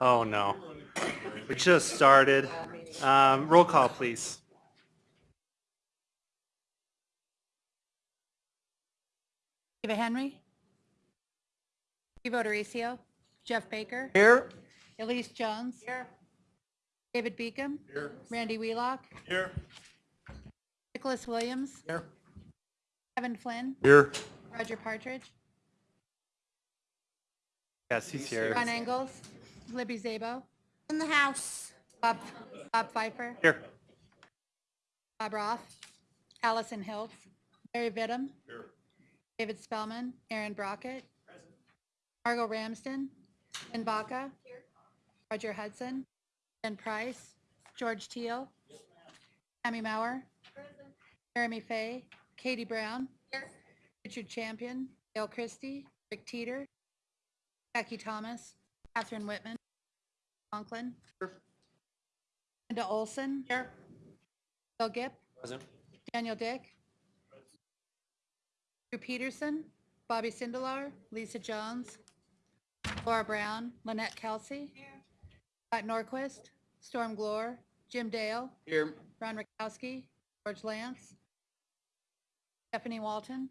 Oh, no. We just started. Um, Roll call, please. Eva Henry. Steve O'Dorisio. Jeff Baker. Here. Elise Jones. Here. David Beacom. Here. Randy Wheelock. Here. Nicholas Williams. Here. Kevin Flynn. Here. Roger Partridge. Yes, he's here. Ron Engels. Libby Szabo. In the house. Bob, Bob Fifer. Here. Bob Roth. Allison Hilt. Mary Vittum. David Spellman. Aaron Brockett. Present. Margot Ramsden. Ben Baca. Here. Roger Hudson. Ben Price. George Teal. Tammy Mauer. Jeremy Fay. Katie Brown. Here. Richard Champion. Dale Christie. Rick Teeter. Jackie Thomas. Catherine Whitman. Conklin. Linda Olson. Here. Bill Gipp. Present. Daniel Dick. Drew Peterson. Bobby Sindelar. Lisa Jones. Laura Brown. Lynette Kelsey. Scott Norquist. Storm Gloor. Jim Dale. Here. Ron Rakowski. George Lance. Stephanie Walton.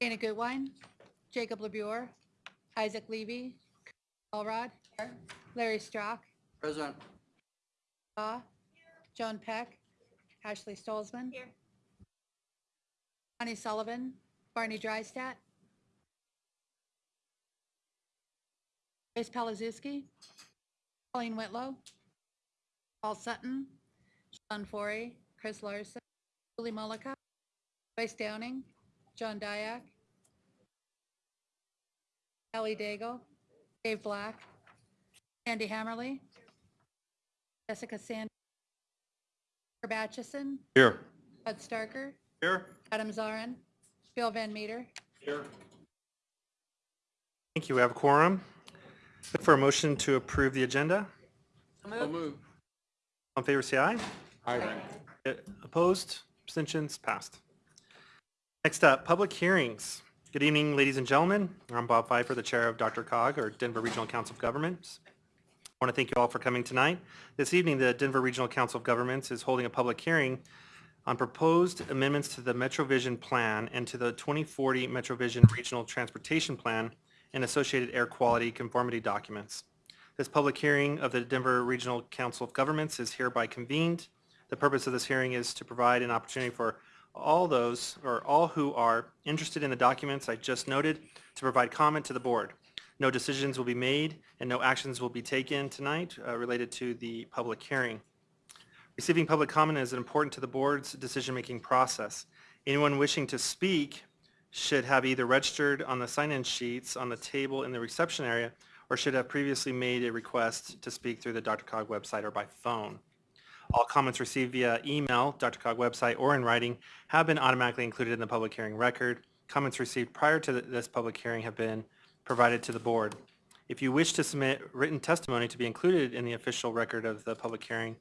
Dana Goodwine. Jacob LeBure. Isaac Levy. Alrod. Larry Strock. Present. Shaw. Joan Peck. Ashley Stolzmann. Here. Connie Sullivan. Barney Drystat. Grace Palazewski. Colleen Whitlow. Paul Sutton. Sean Forey. Chris Larson. Julie Mullica. Joyce Downing. John Dyak. Ellie Daigle. Dave Black. Andy Hammerly. Jessica Sand. Herb Atchison. Here. Bud Starker. Here. Adam Zarin. Bill Van Meter. Here. Thank you. We have a quorum. Look for a motion to approve the agenda. So move. All in favor, say aye. Aye. Opposed? Abstentions? Passed. Next up, public hearings. Good evening, ladies and gentlemen. I'm Bob Fifer, the Chair of DRCOG, or Denver Regional Council of Governments. I want to thank you all for coming tonight. This evening, the Denver Regional Council of Governments is holding a public hearing on proposed amendments to the MetroVision Plan and to the 2040 MetroVision Regional Transportation Plan and associated air quality conformity documents. This public hearing of the Denver Regional Council of Governments is hereby convened. The purpose of this hearing is to provide an opportunity for all those, or all who are interested in the documents I just noted, to provide comment to the board. No decisions will be made and no actions will be taken tonight uh, related to the public hearing. Receiving public comment is important to the board's decision-making process. Anyone wishing to speak should have either registered on the sign-in sheets on the table in the reception area or should have previously made a request to speak through the DRCOG website or by phone. All comments received via email, DRCOG website, or in writing have been automatically included in the public hearing record. Comments received prior to this public hearing have been provided to the board. If you wish to submit written testimony to be included in the official record of the public hearing,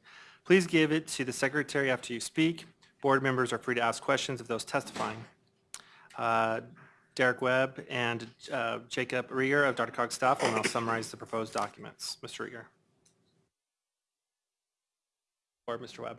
please give it to the secretary after you speak. Board members are free to ask questions of those testifying. Uh, Derek Webb and uh, Jacob Rieger of DRCOG staff will now summarize the proposed documents. Mr. Rieger. Or Mr. Webb.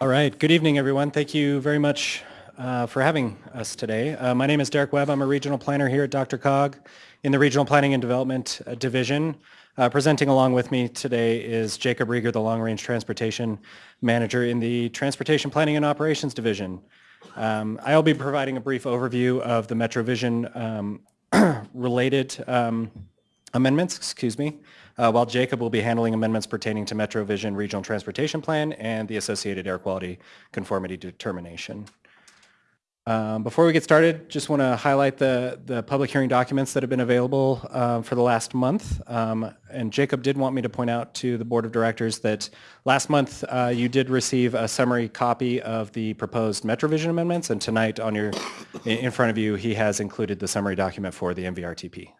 All right. Good evening, everyone. Thank you very much uh, for having us today. Uh, my name is Derek Webb. I'm a regional planner here at DRCOG in the Regional Planning and Development uh, Division. Uh, presenting along with me today is Jacob Rieger, the Long Range Transportation Manager in the Transportation Planning and Operations Division. Um, I'll be providing a brief overview of the MetroVision um, related um, amendments, excuse me, uh, while Jacob will be handling amendments pertaining to MetroVision Regional Transportation Plan and the associated air quality conformity determination. Um, Before we get started, just want to highlight the, the public hearing documents that have been available uh, for the last month. Um, And Jacob did want me to point out to the Board of Directors that last month uh, you did receive a summary copy of the proposed MetroVision amendments, and tonight on your, in front of you, he has included the summary document for the MVRTP.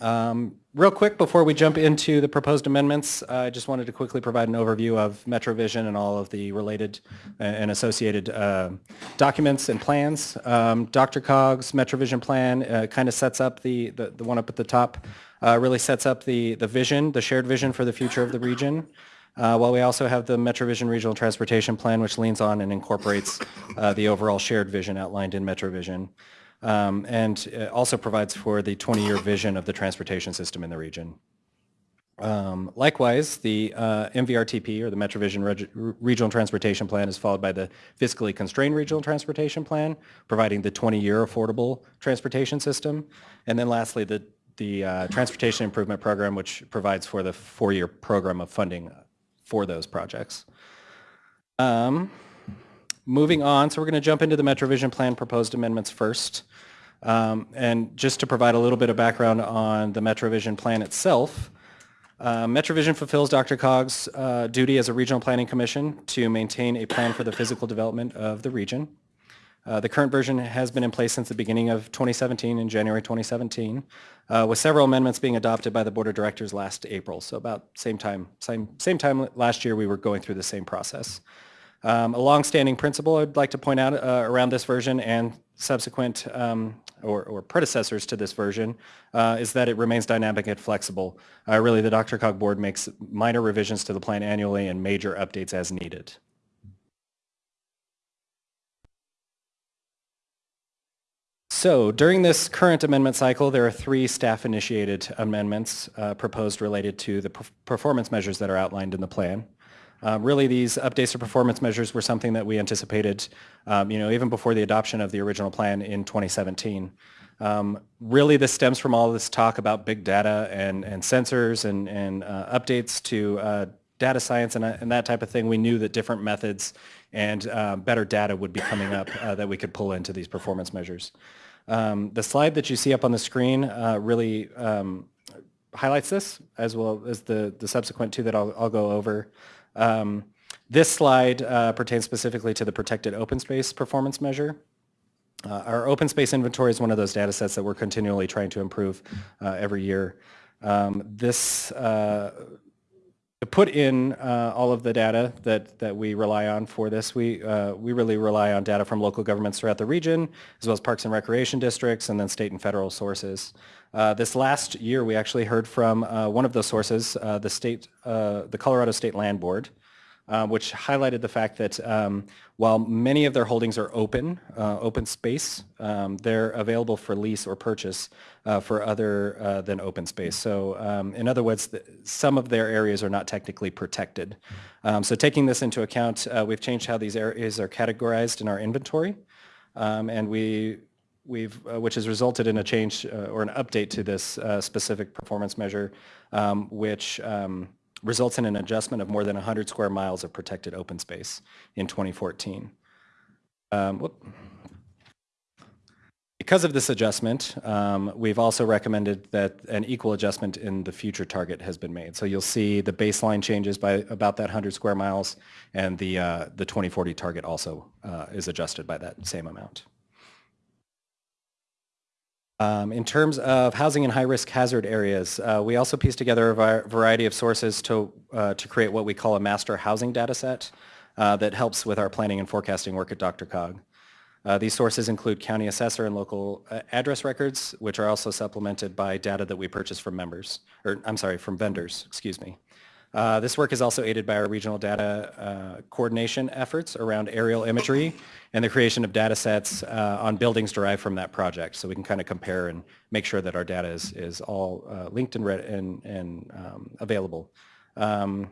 Um, Real quick, before we jump into the proposed amendments, I just wanted to quickly provide an overview of MetroVision and all of the related uh, and associated uh, documents and plans. Um, DRCOG's MetroVision plan kind of sets up the, the the one up at the top, uh, really sets up the, the vision, the shared vision for the future of the region. Uh, While we also have the MetroVision Regional Transportation Plan, which leans on and incorporates uh, the overall shared vision outlined in MetroVision um, and also provides for the 20-year vision of the transportation system in the region. Um, Likewise, the uh, MVRTP, or the MetroVision Reg- Regional Transportation Plan, is followed by the fiscally constrained Regional Transportation Plan, providing the 20-year affordable transportation system. And then lastly, the, the uh, Transportation Improvement Program, which provides for the four-year program of funding for those projects. Um, Moving on, so we're going to jump into the MetroVision Plan proposed amendments first. Um, And just to provide a little bit of background on the MetroVision Plan itself, uh, MetroVision fulfills DRCOG's uh, duty as a regional planning commission to maintain a plan for the physical development of the region. Uh, The current version has been in place since the beginning of 2017, in January 2017, uh, with several amendments being adopted by the Board of Directors last April. So about same time, same, same time last year, we were going through the same process. Um, A longstanding principle I'd like to point out uh, around this version and subsequent um, or or predecessors to this version uh, is that it remains dynamic and flexible. Uh, Really, the DRCOG Board makes minor revisions to the plan annually and major updates as needed. So during this current amendment cycle, there are three staff-initiated amendments uh, proposed related to the perf- performance measures that are outlined in the plan. Um, Really, these updates to performance measures were something that we anticipated, um, you know, even before the adoption of the original plan in 2017. Um, Really, this stems from all this talk about big data and, and sensors and, and uh, updates to uh, data science and, uh, and that type of thing. We knew that different methods and uh, better data would be coming up uh, that we could pull into these performance measures. Um, The slide that you see up on the screen uh, really um, highlights this, as well as the, the subsequent two that I'll, I'll go over. Um, This slide uh, pertains specifically to the protected open space performance measure. Uh, Our open space inventory is one of those data sets that we're continually trying to improve uh, every year. Um, This, uh, to put in uh, all of the data that, that we rely on for this, we, uh, we really rely on data from local governments throughout the region, as well as parks and recreation districts, and then state and federal sources. Uh, This last year, we actually heard from uh, one of those sources, uh, the state, uh, the Colorado State Land Board, uh, which highlighted the fact that um, while many of their holdings are open, uh, open space, um, they're available for lease or purchase for other than open space. So um, in other words, th- some of their areas are not technically protected. Um, So taking this into account, we've changed how these areas are categorized in our inventory. Um, And we, we've, uh, which has resulted in a change uh, or an update to this uh, specific performance measure, um, which um, results in an adjustment of more than 100 square miles of protected open space in 2014. Um. Because of this adjustment, um, we've also recommended that an equal adjustment in the future target has been made. So you'll see the baseline changes by about that 100 square miles, and the, uh, the 2040 target also uh, is adjusted by that same amount. Um, In terms of housing in high-risk hazard areas, uh, we also pieced together a variety of sources to, uh, to create what we call a master housing data set uh, that helps with our planning and forecasting work at DRCOG. Uh, These sources include county assessor and local uh, address records, which are also supplemented by data that we purchase from members, or I'm sorry, from vendors, excuse me. Uh, This work is also aided by our regional data coordination efforts around aerial imagery and the creation of data sets uh, on buildings derived from that project. So we can kind of compare and make sure that our data is, is all uh, linked and, and, and um, available. Um,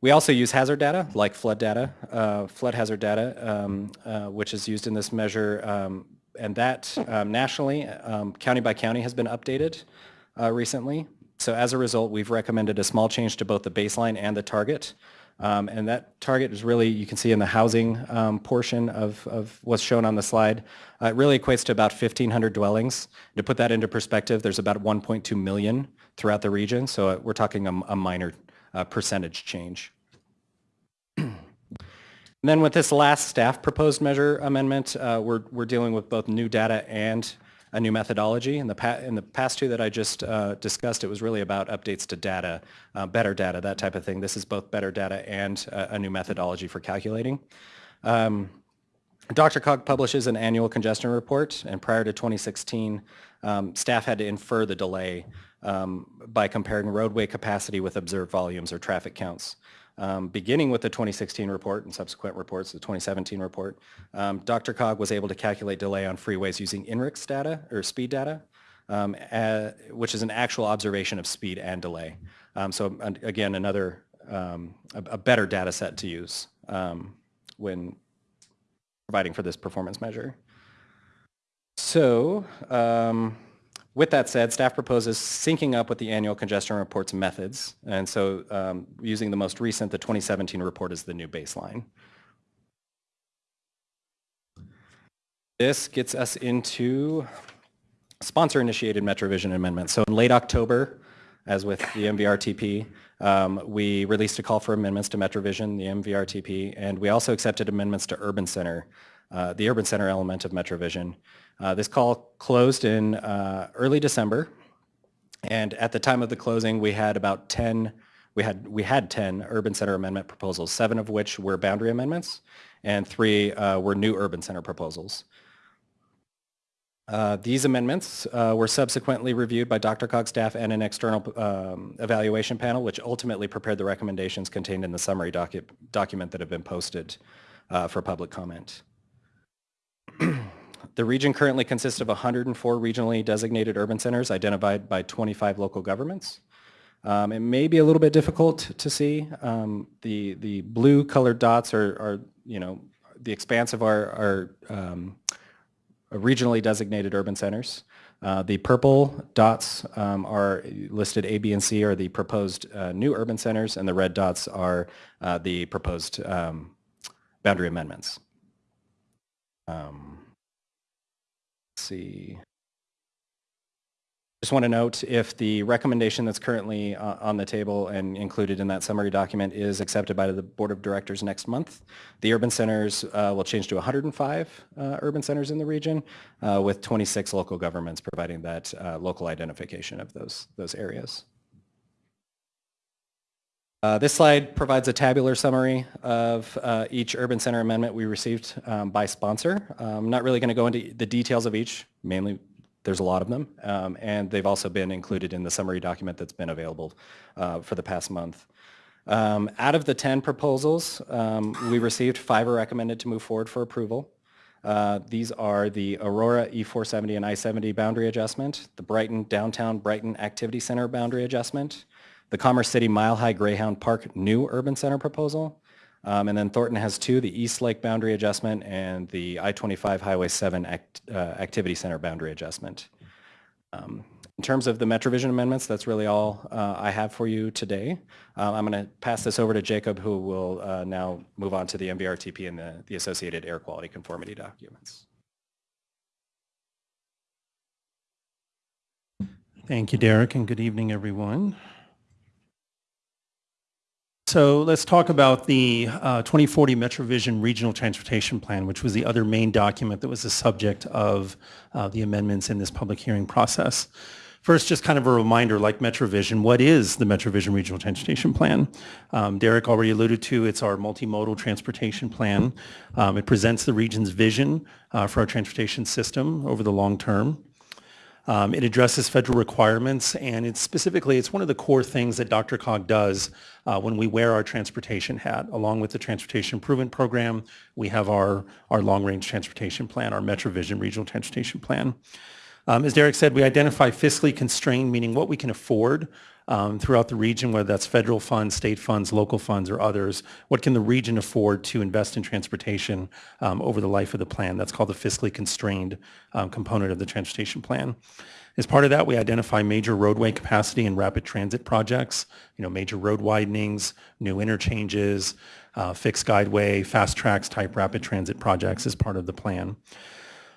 we also use hazard data, like flood data, uh, flood hazard data, um, uh, which is used in this measure. um, And that um, nationally, county by county, has been updated uh, recently. So as a result, we've recommended a small change to both the baseline and the target. Um, And that target is really, you can see in the housing um, portion of, of what's shown on the slide, uh, it really equates to about 1,500 dwellings. To put that into perspective, there's about 1.2 million throughout the region, so uh, we're talking a, a minor uh, percentage change. And then with this last staff proposed measure amendment, uh, we're, we're dealing with both new data and a new methodology. In the, pa- in the past two that I just uh, discussed, it was really about updates to data, uh, better data, that type of thing. This is both better data and uh, a new methodology for calculating. Um, DRCOG publishes an annual congestion report, and prior to 2016, um, staff had to infer the delay um, by comparing roadway capacity with observed volumes or traffic counts. Um, beginning with the 2016 report and subsequent reports, the 2017 report, um, DRCOG was able to calculate delay on freeways using INRIX data or speed data, um, uh, which is an actual observation of speed and delay. Um, so again, another um, a, a better data set to use um, when providing for this performance measure. So um, with that said, staff proposes syncing up with the annual congestion reports methods. And so um, using the most recent, the 2017 report is the new baseline. This gets us into sponsor-initiated MetroVision amendments. So in late October, as with the MVRTP, um, we released a call for amendments to MetroVision, the MVRTP, and we also accepted amendments to Urban Center, uh, the Urban Center element of MetroVision. Uh, this call closed in uh, early December, and at the time of the closing, we had about 10, we had, we had 10 Urban Center amendment proposals, seven of which were boundary amendments, and three uh, were new Urban Center proposals. Uh, These amendments uh, were subsequently reviewed by DRCOG staff and an external um, evaluation panel, which ultimately prepared the recommendations contained in the summary docu- document that have been posted uh, for public comment. The region currently consists of 104 regionally designated urban centers identified by 25 local governments. Um, It may be a little bit difficult to see. Um, The, the blue colored dots are, are, you know, the expanse of our, our um, regionally designated urban centers. Uh, The purple dots um, are listed A, B, and C are the proposed uh, new urban centers, and the red dots are uh, the proposed um, boundary amendments. Um, see. Just want to note if the recommendation that's currently uh, on the table and included in that summary document is accepted by the Board of Directors next month, the urban centers uh, will change to 105 uh, urban centers in the region uh, with 26 local governments providing that uh, local identification of those, those areas. Uh, This slide provides a tabular summary of uh, each urban center amendment we received um, by sponsor. I'm not really going to go into the details of each, mainly there's a lot of them, um, and they've also been included in the summary document that's been available uh, for the past month. Um, Out of the 10 proposals um, we received, five are recommended to move forward for approval. Uh, These are the Aurora E470 and I-70 boundary adjustment, the Brighton Downtown Brighton Activity Center boundary adjustment, the Commerce City Mile High Greyhound Park new urban center proposal, um, and then Thornton has two, the East Lake boundary adjustment and the I-25 Highway 7 act, uh, Activity Center boundary adjustment. Um, In terms of the MetroVision amendments, that's really all uh, I have for you today. Uh, I'm going to pass this over to Jacob, who will uh, now move on to the MVRTP and the the associated air quality conformity documents. Thank you, Derek, and good evening, everyone. So let's talk about the uh, 2040 MetroVision Regional Transportation Plan, which was the other main document that was the subject of uh, the amendments in this public hearing process. First, just kind of a reminder, like MetroVision, what is the MetroVision Regional Transportation Plan? Um, Derek already alluded to, it's our multimodal transportation plan. Um, It presents the region's vision uh, for our transportation system over the long term. Um, It addresses federal requirements, and it's specifically, it's one of the core things that DRCOG does uh, when we wear our transportation hat. Along with the Transportation Improvement Program, we have our, our long-range transportation plan, our MetroVision Regional Transportation Plan. Um, As Derek said, we identify fiscally constrained, meaning what we can afford um, throughout the region, whether that's federal funds, state funds, local funds, or others. What can the region afford to invest in transportation um, over the life of the plan? That's called the fiscally constrained um, component of the transportation plan. As part of that, we identify major roadway capacity and rapid transit projects, you know, major road widenings, new interchanges, uh, fixed guideway, fast tracks type rapid transit projects as part of the plan.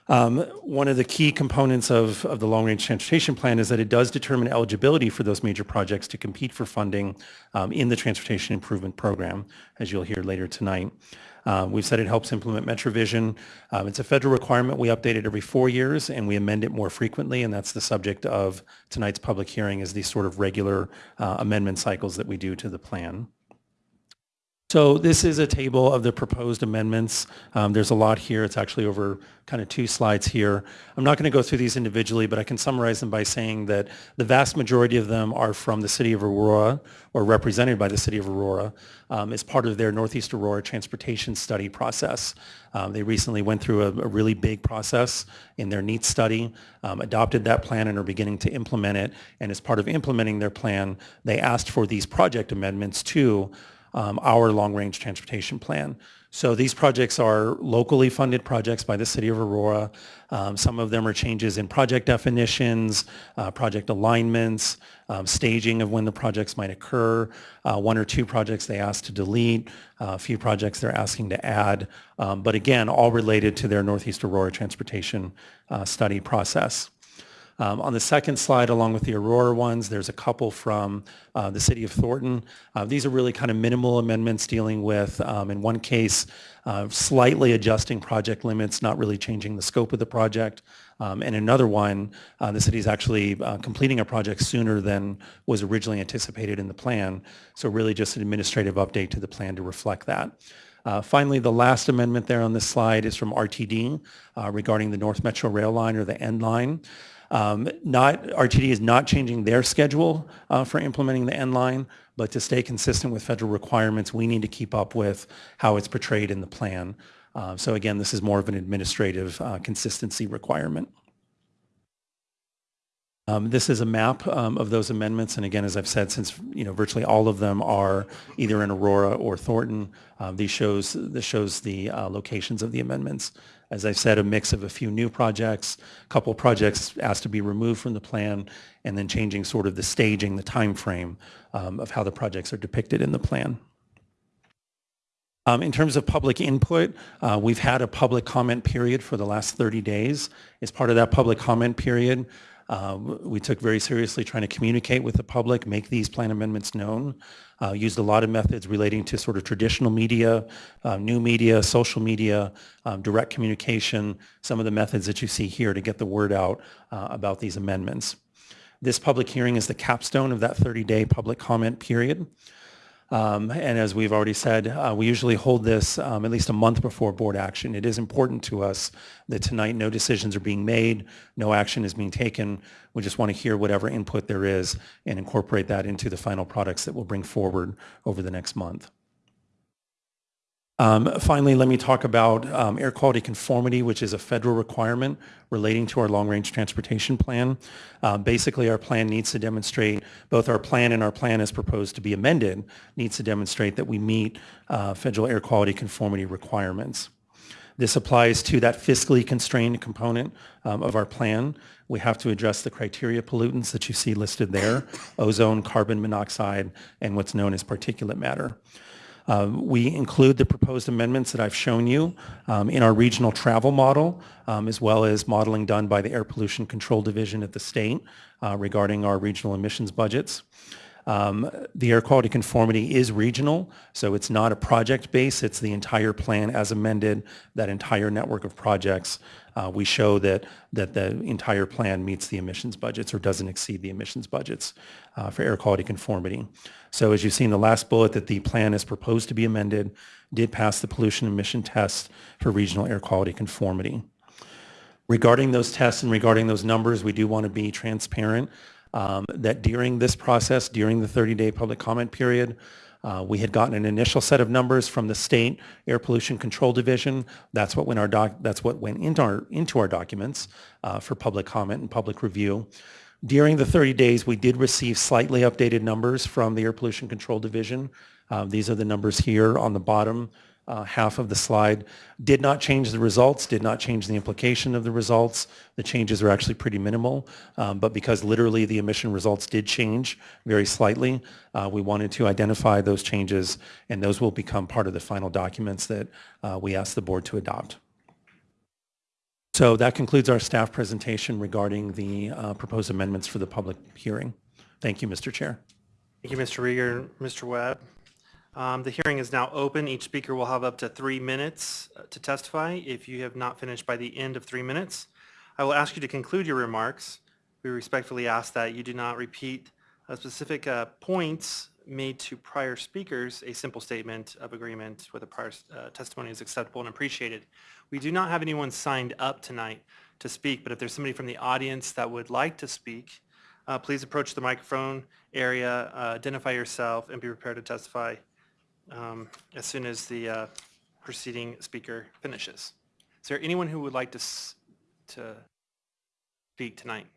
Um, One of the key components of, of the long-range transportation plan is that it does determine eligibility for those major projects to compete for funding um, in the transportation improvement program, as you'll hear later tonight. Uh, We've said it helps implement MetroVision. Um, It's a federal requirement. We update it every four years, and we amend it more frequently, and that's the subject of tonight's public hearing, is these sort of regular uh, amendment cycles that we do to the plan. So this is a table of the proposed amendments. Um, There's a lot here. It's actually over kind of two slides here. I'm not going to go through these individually, but I can summarize them by saying that the vast majority of them are from the city of Aurora or represented by the city of Aurora um, as part of their Northeast Aurora transportation study process. Um, They recently went through a a really big process in their NEAT study, um, adopted that plan and are beginning to implement it. And as part of implementing their plan, they asked for these project amendments to um, our long-range transportation plan. So these projects are locally funded projects by the city of Aurora. Um, Some of them are changes in project definitions, uh, project alignments, um, staging of when the projects might occur. Uh, One or two projects they asked to delete, uh, a few projects they're asking to add. Um, But again, all related to their Northeast Aurora transportation uh, study process. Um, On the second slide, along with the Aurora ones, there's a couple from uh, the city of Thornton. Uh, These are really kind of minimal amendments dealing with, um, in one case, uh, slightly adjusting project limits, not really changing the scope of the project. Um, And another one, uh, the city's actually uh, completing a project sooner than was originally anticipated in the plan. So really just an administrative update to the plan to reflect that. Uh, Finally, the last amendment there on this slide is from RTD uh, regarding the North Metro Rail Line or the N Line. Um, Not, RTD is not changing their schedule uh, for implementing the N Line, but to stay consistent with federal requirements, we need to keep up with how it's portrayed in the plan. Uh, So again, this is more of an administrative uh, consistency requirement. Um, This is a map um, of those amendments, and again, as I've said, since, you know, virtually all of them are either in Aurora or Thornton, uh, these shows, this shows the uh, locations of the amendments. As I've said, a mix of a few new projects, a couple projects asked to be removed from the plan, and then changing sort of the staging, the timeframe um, of how the projects are depicted in the plan. Um, In terms of public input, uh, we've had a public comment period for the last 30 days. As part of that public comment period, uh, we took very seriously trying to communicate with the public, make these plan amendments known. Uh, Used a lot of methods relating to sort of traditional media, uh, new media, social media, um, direct communication, some of the methods that you see here to get the word out uh, about these amendments. This public hearing is the capstone of that 30-day public comment period. Um, And as we've already said, uh, we usually hold this um, at least a month before board action. It is important to us that tonight no decisions are being made, no action is being taken. We just want to hear whatever input there is and incorporate that into the final products that we'll bring forward over the next month. Um, Finally, let me talk about um, air quality conformity, which is a federal requirement relating to our long-range transportation plan. Uh, Basically, our plan needs to demonstrate, both our plan and our plan as proposed to be amended, needs to demonstrate that we meet uh, federal air quality conformity requirements. This applies to that fiscally constrained component um, of our plan. We have to address the criteria pollutants that you see listed there, ozone, carbon monoxide, and what's known as particulate matter. Um, We include the proposed amendments that I've shown you um, in our regional travel model, um, as well as modeling done by the Air Pollution Control Division at the state uh, regarding our regional emissions budgets. Um, The air quality conformity is regional, so it's not a project base, it's the entire plan as amended, that entire network of projects. Uh, We show that, that the entire plan meets the emissions budgets or doesn't exceed the emissions budgets uh, for air quality conformity. So as you see in the last bullet, that the plan is proposed to be amended, did pass the pollution emission test for regional air quality conformity. Regarding those tests and regarding those numbers, we do want to be transparent um, that during this process, during the 30-day public comment period, uh, we had gotten an initial set of numbers from the state air pollution control division. That's what went our doc, that's what went into our into our documents uh, for public comment and public review. During the 30 days, we did receive slightly updated numbers from the Air Pollution Control Division. Uh, These are the numbers here on the bottom uh, half of the slide. Did not change the results, did not change the implication of the results. The changes are actually pretty minimal, um, but because literally the emission results did change very slightly, uh, we wanted to identify those changes, and those will become part of the final documents that uh, we ask the board to adopt. So that concludes our staff presentation regarding the uh, proposed amendments for the public hearing. Thank you, Mr. Chair. Thank you, Mr. Rieger, Mr. Webb. Um, The hearing is now open. Each speaker will have up to three minutes uh, to testify. If you have not finished by the end of three minutes, I will ask you to conclude your remarks. We respectfully ask that you do not repeat uh, specific uh, points made to prior speakers. A simple statement of agreement with a prior uh, testimony is acceptable and appreciated. We do not have anyone signed up tonight to speak, but if there's somebody from the audience that would like to speak, uh, please approach the microphone area, uh, identify yourself, and be prepared to testify um, as soon as the uh, preceding speaker finishes. Is there anyone who would like to, to speak tonight?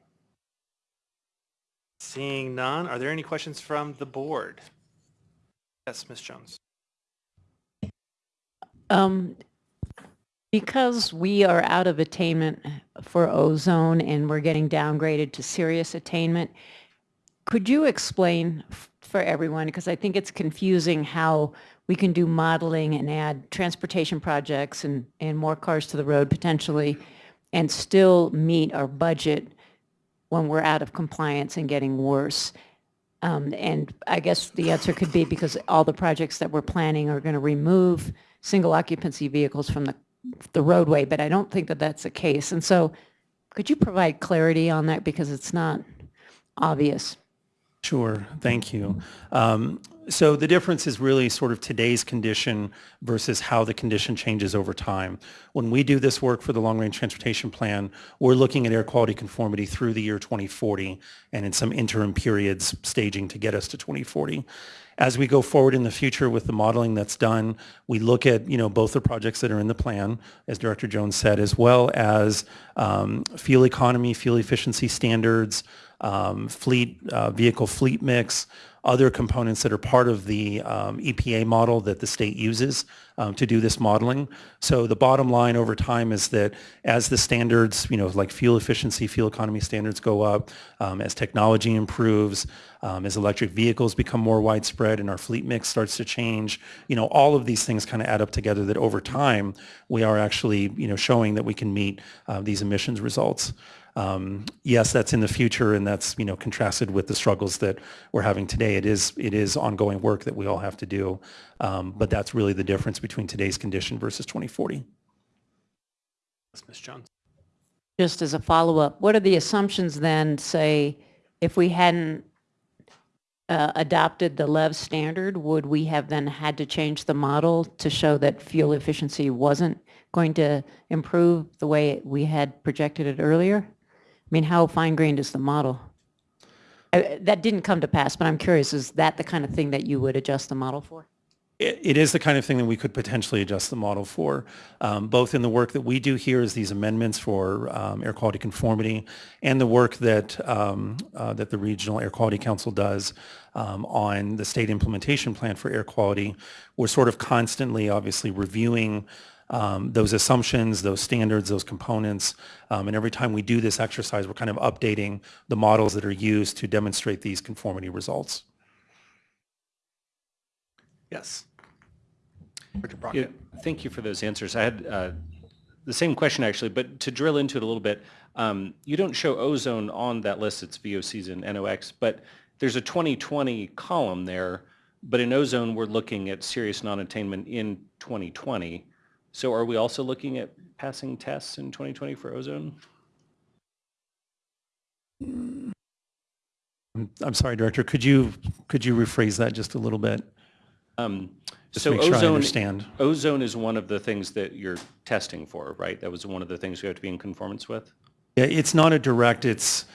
Seeing none, are there any questions from the board? Yes, Ms. Jones. Um, because we are out of attainment for ozone and we're getting downgraded to serious attainment, could you explain for everyone, because I think it's confusing how we can do modeling and add transportation projects and, and more cars to the road potentially and still meet our budget when we're out of compliance and getting worse? Um, And I guess the answer could be because all the projects that we're planning are going to remove single occupancy vehicles from the, the roadway, but I don't think that that's the case. And so could you provide clarity on that because it's not obvious? Sure, thank you. Um, So the difference is really sort of today's condition versus how the condition changes over time. When we do this work for the Long-Range Transportation Plan, we're looking at air quality conformity through the year 2040 and in some interim periods staging to get us to 2040. As we go forward in the future with the modeling that's done, we look at, you know, both the projects that are in the plan, as Director Jones said, as well as um, fuel economy, fuel efficiency standards, um, fleet, uh, vehicle fleet mix, other components that are part of the um, EPA model that the state uses um, to do this modeling. So the bottom line over time is that as the standards, you know, like fuel efficiency, fuel economy standards go up, um, as technology improves, um, as electric vehicles become more widespread and our fleet mix starts to change, you know, all of these things kind of add up together that over time we are actually, you know, showing that we can meet uh, these emissions results. Um, yes, that's in the future, and that's you know contrasted with the struggles that we're having today. It is it is ongoing work that we all have to do, um, but that's really the difference between today's condition versus 2040. Yes, Ms. Jones. Just as a follow-up, what are the assumptions then, say, if we hadn't uh, adopted the LEV standard, would we have then had to change the model to show that fuel efficiency wasn't going to improve the way we had projected it earlier? I mean, how fine-grained is the model? Uh, That didn't come to pass, but I'm curious, is that the kind of thing that you would adjust the model for? It it is the kind of thing that we could potentially adjust the model for, um, both in the work that we do here as these amendments for um, air quality conformity and the work that, um, uh, that the Regional Air Quality Council does um, on the state implementation plan for air quality. We're sort of constantly, obviously, reviewing um, those assumptions, those standards, those components. Um, and every time we do this exercise, we're kind of updating the models that are used to demonstrate these conformity results. Yes. Director Yeah, Thank you for those answers. I had uh, the same question actually, but to drill into it a little bit, um, you don't show ozone on that list, it's VOCs and NOx, but there's a 2020 column there, but in ozone, we're looking at serious non-attainment in 2020. So are we also looking at passing tests in 2020 for ozone? I'm sorry, Director, could you, could you rephrase that just a little bit? Um, Just So sure ozone- understand. Ozone is one of the things that you're testing for, right? That was one of the things you have to be in conformance with? Yeah, it's not a direct, it's,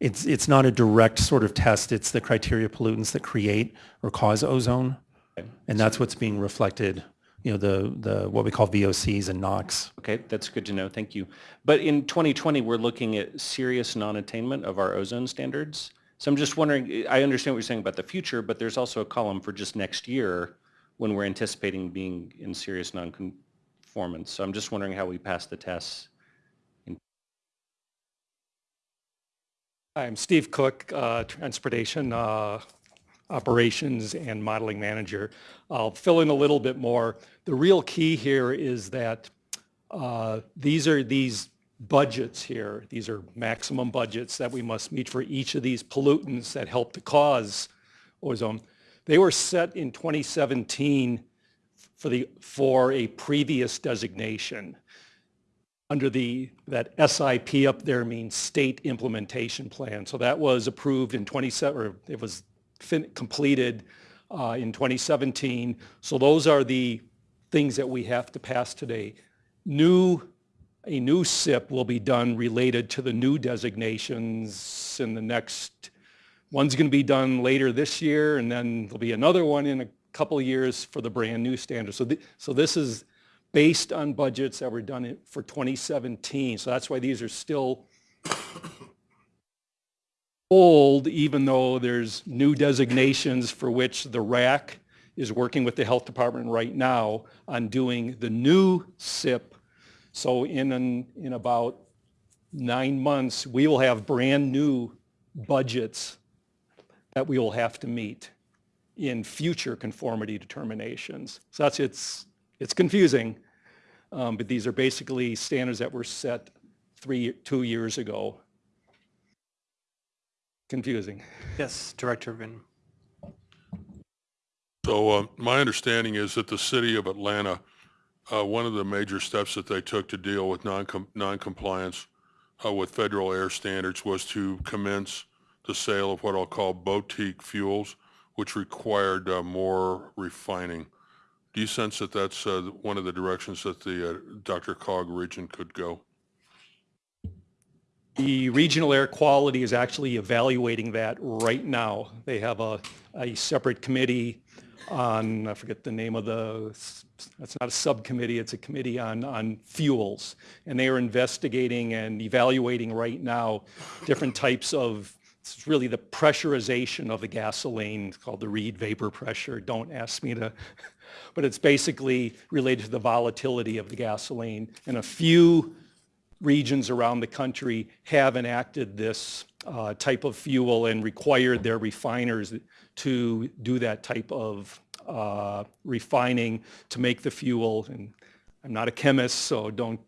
it's, it's not a direct sort of test. It's the criteria pollutants that create or cause ozone. Okay. And that's what's being reflected, you know, the, the, what we call VOCs and NOx. Okay, that's good to know. Thank you. But in 2020, we're looking at serious non-attainment of our ozone standards. So I'm just wondering, I understand what you're saying about the future, but there's also a column for just next year when we're anticipating being in serious non-conformance. So I'm just wondering how we pass the tests. Hi, I'm Steve Cook, uh, Transportation uh, Operations and Modeling Manager. I'll fill in a little bit more. The real key here is that uh, these are these budgets here. These are maximum budgets that we must meet for each of these pollutants that help to cause ozone. They were set in 2017 for the for a previous designation under the, that SIP up there means State Implementation Plan. So that was approved in 27, or it was completed uh, in 2017. So those are the things that we have to pass today. New, a new SIP will be done related to the new designations in the next, one's going to be done later this year, and then there'll be another one in a couple years for the brand new standard. So, th- so this is based on budgets that were done for 2017. So that's why these are still old, even though there's new designations for which the RAC is working with the health department right now on doing the new SIP. So in, an- in about nine months, we will have brand-new budgets that we will have to meet in future conformity determinations. So that's, it's, it's confusing, um, but these are basically standards that were set three, two years ago. Confusing. Yes, Director Vin. So uh, my understanding is that the city of Atlanta, uh, one of the major steps that they took to deal with non-com- non-compliance uh, with federal air standards was to commence the sale of what I'll call boutique fuels, which required uh, more refining. Do you sense that that's uh, one of the directions that the uh, DRCOG region could go? The regional air quality is actually evaluating that right now. They have a, a separate committee on, I forget the name of the, it's not a subcommittee, it's a committee on, on fuels. And they are investigating and evaluating right now different types of, it's really the pressurization of the gasoline, it's called the Reid vapor pressure. Don't ask me to, but it's basically related to the volatility of the gasoline. And a few regions around the country have enacted this uh, type of fuel and required their refiners to do that type of uh, refining to make the fuel. And I'm not a chemist, so don't,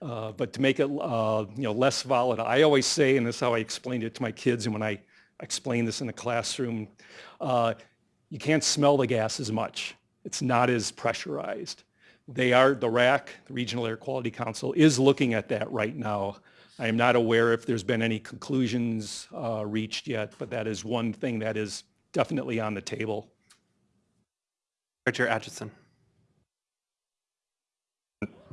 uh, but to make it uh, you know less volatile. I always say, and this is how I explained it to my kids, and when I explain this in the classroom, uh, you can't smell the gas as much. It's not as pressurized. They are, the RAC, the Regional Air Quality Council, is looking at that right now. I am not aware if there's been any conclusions uh, reached yet, but that is one thing that is definitely on the table. Director Atchison.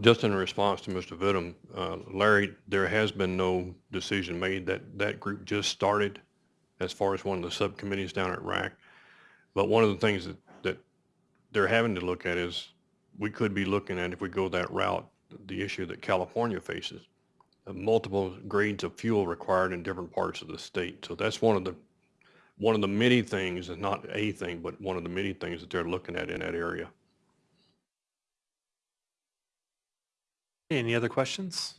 Just in response to Mr. Vidum, uh, Larry, there has been no decision made. That, that group just started as far as one of the subcommittees down at RAC. But one of the things that, that they're having to look at is, we could be looking at, if we go that route, the issue that California faces, multiple grades of fuel required in different parts of the state. So that's one of the, one of the many things, and not a thing, but one of the many things that they're looking at in that area. Any other questions?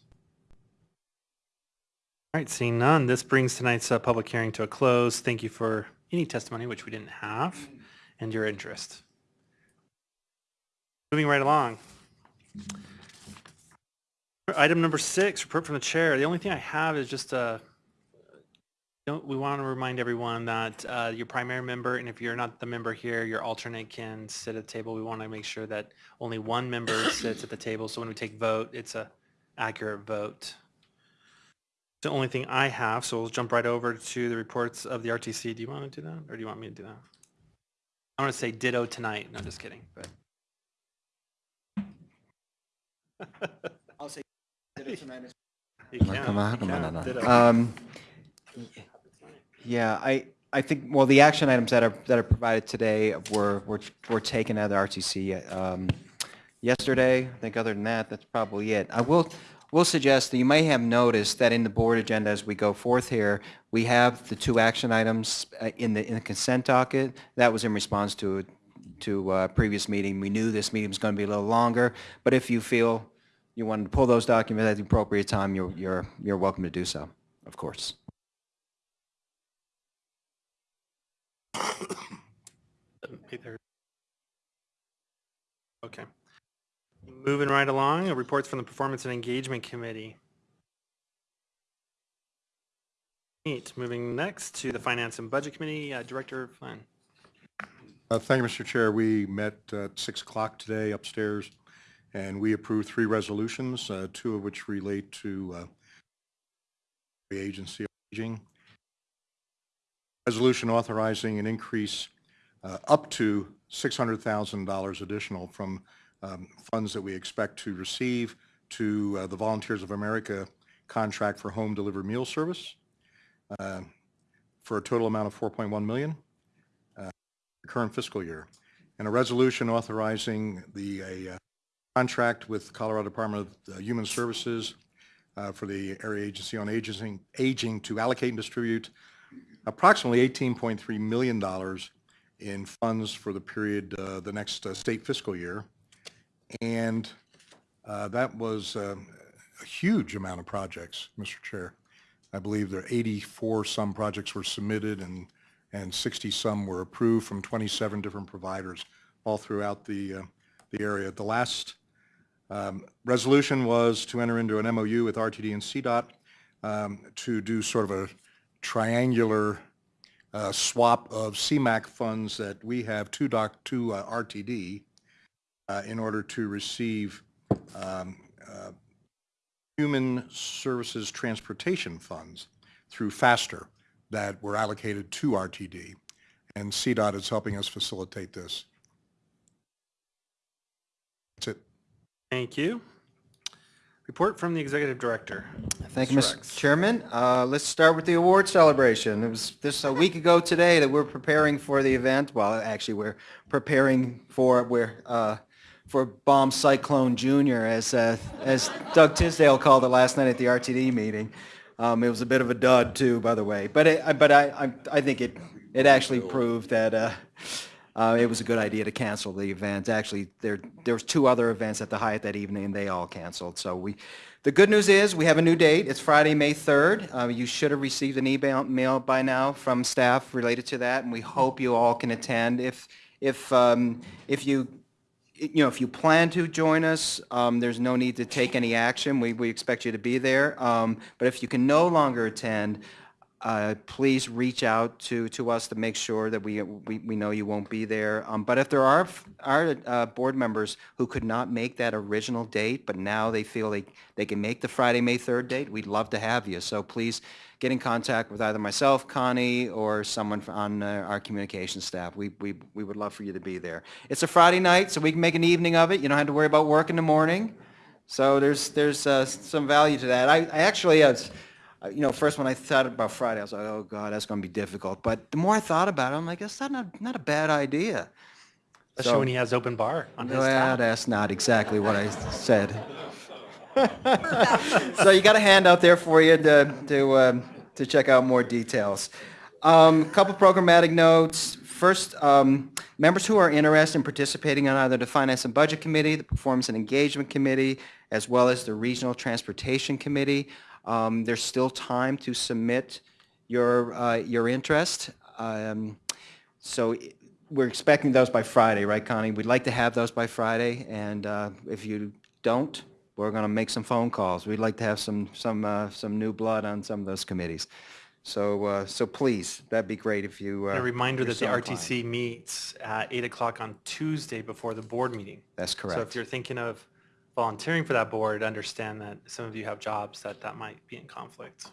All right, seeing none, this brings tonight's uh, public hearing to a close. Thank you for any testimony, which we didn't have, and your interest. Moving right along. Item number six, report from the chair. The only thing I have is just uh we want to remind everyone that uh, your primary member, and if you're not the member here, your alternate can sit at the table. We want to make sure that only one member sits at the table, so when we take vote, it's a accurate vote. The only thing I have, so we'll jump right over to the reports of the RTC. Do you want to do that, or do you want me to do that? I want to say ditto tonight. No, just kidding, but. I'll say ditto tonight You can, Come on, come on, no, no. Um, Yeah, I, I think, well, the action items that are, that are provided today were, were, were taken out of the RTC. Um, yesterday. I think other than that, that's probably it. I will, will suggest that you may have noticed that in the board agenda as we go forth here, we have the two action items uh, in the, in the consent docket. That was in response to, to a previous meeting. We knew this meeting was going to be a little longer, but if you feel you wanted to pull those documents at the appropriate time, you're, you're, you're welcome to do so, of course. Okay. Moving right along, uh, reports from the Performance and Engagement Committee. Neat. Moving next to the Finance and Budget Committee, uh, Director Flynn. Uh, Thank you, Mr. Chair. We met at 6 o'clock today upstairs, and we approved three resolutions, uh, two of which relate to uh, the agency on aging. Resolution authorizing an increase uh, up to $600,000 additional from um, funds that we expect to receive to uh, the Volunteers of America contract for home delivered meal service uh, for a total amount of 4.1 million current fiscal year, and a resolution authorizing the a, uh, contract with Colorado Department of uh, Human Services uh, for the Area Agency on Aging, Aging to allocate and distribute approximately $18.3 million in funds for the period, uh, the next uh, state fiscal year. And uh, that was uh, a huge amount of projects, Mr. Chair. I believe there are 84 some projects were submitted and and 60-some were approved from 27 different providers all throughout the, uh, the area. The last um, resolution was to enter into an MOU with RTD and CDOT um, to do sort of a triangular uh, swap of CMAQ funds that we have to doc, to uh, RTD uh, in order to receive um, uh, human services transportation funds through FASTER that were allocated to RTD, and CDOT is helping us facilitate this. That's it. Thank you. Report from the Executive Director. Thank you, Mr. Mr. Rex. Chairman. Uh, Let's start with the award celebration. It was this a week ago today that we're preparing for the event. Well, actually, we're preparing for, we're, uh, for Bomb Cyclone Junior, as, uh, as Doug Tisdale called it last night at the RTD meeting. Um, It was a bit of a dud, too, by the way. But it, I- but I, I I think it, it actually proved that uh, uh, it was a good idea to cancel the event. Actually, there, there was two other events at the Hyatt that evening, and they all canceled. So we, the good news is, we have a new date. It's Friday, May 3rd. Uh, You should have received an email mail by now from staff related to that, and we hope you all can attend. If, if, um, if you, you know, if you plan to join us, um, there's no need to take any action. We, we expect you to be there. Um, But if you can no longer attend, uh, please reach out to, to us to make sure that we, we, we know you won't be there. Um, but if there are, are, uh, board members who could not make that original date, but now they feel they, they can make the Friday, May 3rd date, we'd love to have you. So please get in contact with either myself, Connie, or someone on uh, our communications staff. We, we, we would love for you to be there. It's a Friday night, so we can make an evening of it. You don't have to worry about work in the morning. So there's, there's, uh, some value to that. I, I actually, uh, uh, you know, first when I thought about Friday, I was like, oh God, that's going to be difficult. But the more I thought about it, I'm like, that's not, not, not a bad idea. Especially So- when he has open bar on his Well, that's not exactly what I said. So you got a handout there for you to, to, um, to check out more details. Um, Couple programmatic notes. First, um, members who are interested in participating on either the Finance and Budget Committee, the Performance and Engagement Committee, as well as the Regional Transportation Committee, um, there's still time to submit your, uh, your interest. Um, so we're expecting those by Friday, right, Connie? We'd like to have those by Friday, and uh, if you don't, we're going to make some phone calls. We'd like to have some, some, uh, some new blood on some of those committees. So, uh, so please, that'd be great if you. uh, And a reminder that the so inclined. RTC meets at 8 o'clock on Tuesday before the board meeting. That's correct. So if you're thinking of volunteering for that board, understand that some of you have jobs that that might be in conflict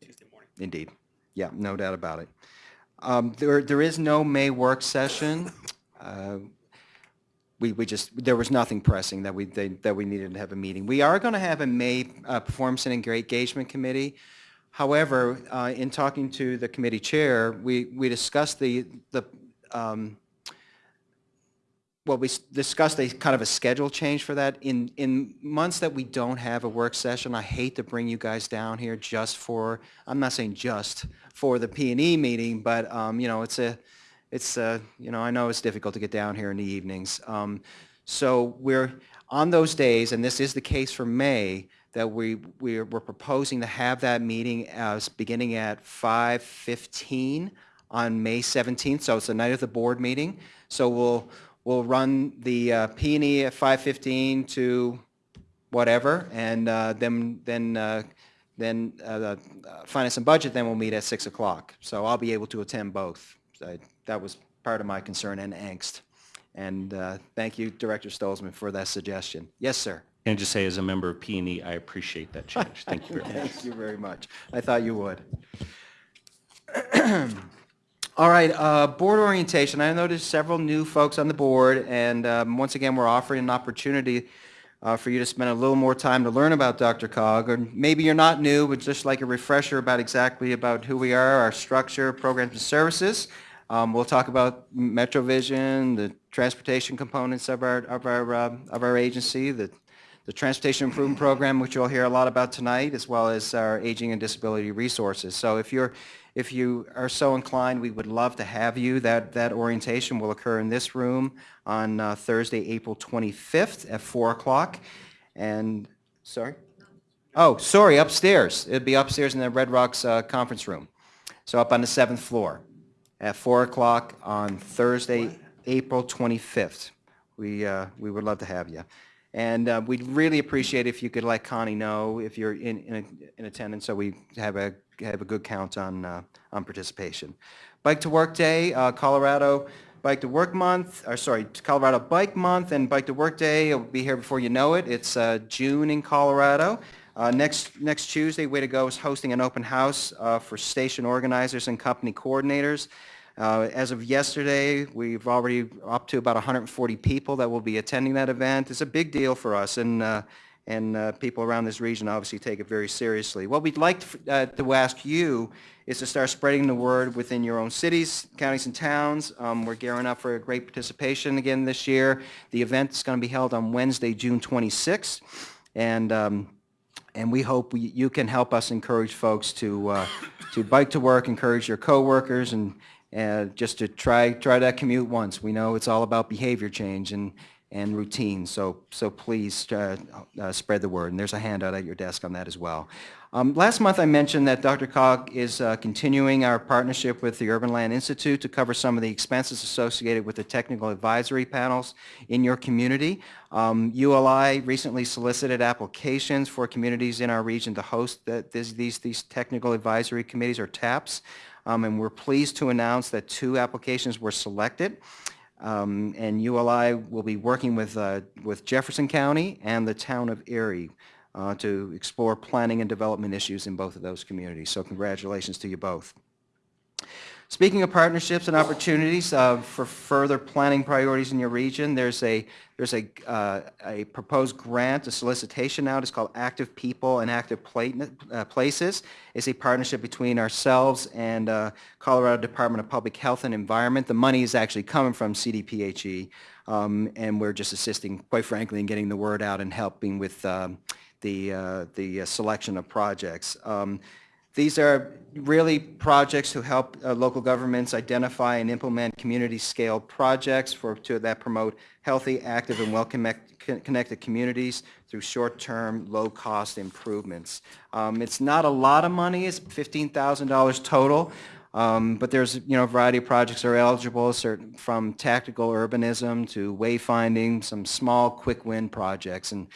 Tuesday morning. Indeed. Yeah, no doubt about it. Um, There, there is no May work session. Uh, We, we just, there was nothing pressing that we, they- that we needed to have a meeting. We are going to have a May uh, Performance and Engagement Committee. However, uh, in talking to the committee chair, we, we discussed the, the, um, well, we discussed a kind of a schedule change for that. In, in months that we don't have a work session, I hate to bring you guys down here just for, I'm not saying just for the P and E meeting, but, um, you know, it's a, it's, uh, you know, I know it's difficult to get down here in the evenings. Um, so we're, on those days, and this is the case for May, that we, we're, we're proposing to have that meeting as, beginning at 5:15 on May 17th, so it's the night of the board meeting. So we'll, we'll run the uh, P and E at 5:15 to whatever, and uh, then, then, uh, then uh, the uh, Finance and Budget, then we'll meet at 6 o'clock. So I'll be able to attend both. I- That was part of my concern and angst. And uh, thank you, Director Stolzmann, for that suggestion. Yes, sir. Can I just say, as a member of P&E, I appreciate that change. Thank you very much. Thank you very much. I thought you would. All right, uh, board orientation. I noticed several new folks on the board, and um, once again, we're offering an opportunity uh, for you to spend a little more time to learn about DRCOG, or maybe you're not new, but just like a refresher about exactly about who we are, our structure, programs, and services. Um, We'll talk about MetroVision, the transportation components of our, of our, uh, of our agency, the the Transportation Improvement Program, which you'll hear a lot about tonight, as well as our Aging and Disability Resources. So if you're, if you are so inclined, we would love to have you. That, that orientation will occur in this room on uh, Thursday, April 25th at 4 o'clock. And, sorry? Oh, sorry, upstairs. It'd be upstairs in the Red Rocks uh, Conference Room. So up on the seventh floor at 4 o'clock on Thursday, April 25th. We, uh, we would love to have you. And uh, we'd really appreciate if you could let Connie know if you're in, in in attendance, so we have a, have a good count on, uh, on participation. Bike to Work Day, uh, Colorado Bike to Work Month, or sorry, Colorado Bike Month and Bike to Work Day will be here before you know it. It's uh, June in Colorado. Uh, Next, next Tuesday, Way to Go is hosting an open house uh, for station organizers and company coordinators. Uh, As of yesterday, we've already up to about 140 people that will be attending that event. It's a big deal for us, and, uh, and uh, people around this region obviously take it very seriously. What we'd like to uh, to ask you is to start spreading the word within your own cities, counties, and towns. Um, We're gearing up for a great participation again this year. The event is going to be held on Wednesday, June 26th, and um, and we hope we- you can help us encourage folks to, uh, to bike to work, encourage your coworkers, and, and just to try, try that commute once. We know it's all about behavior change and, and routine, so, so please uh, uh, spread the word. And there's a handout at your desk on that as well. Um, Last month, I mentioned that DRCOG is uh, continuing our partnership with the Urban Land Institute to cover some of the expenses associated with the technical advisory panels in your community. Um, ULI recently solicited applications for communities in our region to host the- these, these, these technical advisory committees or TAPs. Um, And we're pleased to announce that two applications were selected. Um, And ULI will be working with, uh, with Jefferson County and the town of Erie uh, to explore planning and development issues in both of those communities. So congratulations to you both. Speaking of partnerships and opportunities uh, for further planning priorities in your region, there's a, there's a, uh, a proposed grant, a solicitation out. It's called Active People and Active uh, Places. It's a partnership between ourselves and uh, Colorado Department of Public Health and Environment. The money is actually coming from CDPHE, um, and we're just assisting, quite frankly, in getting the word out and helping with um, the, uh, the uh, selection of projects. Um, these are really projects to help uh, local governments identify and implement community-scale projects for, to, that promote healthy, active, and well-connected communities through short-term, low-cost improvements. Um, It's not a lot of money, it's $15,000 total, um, but there's, you know, a variety of projects are eligible, certain, from tactical urbanism to wayfinding, some small, quick-win projects. And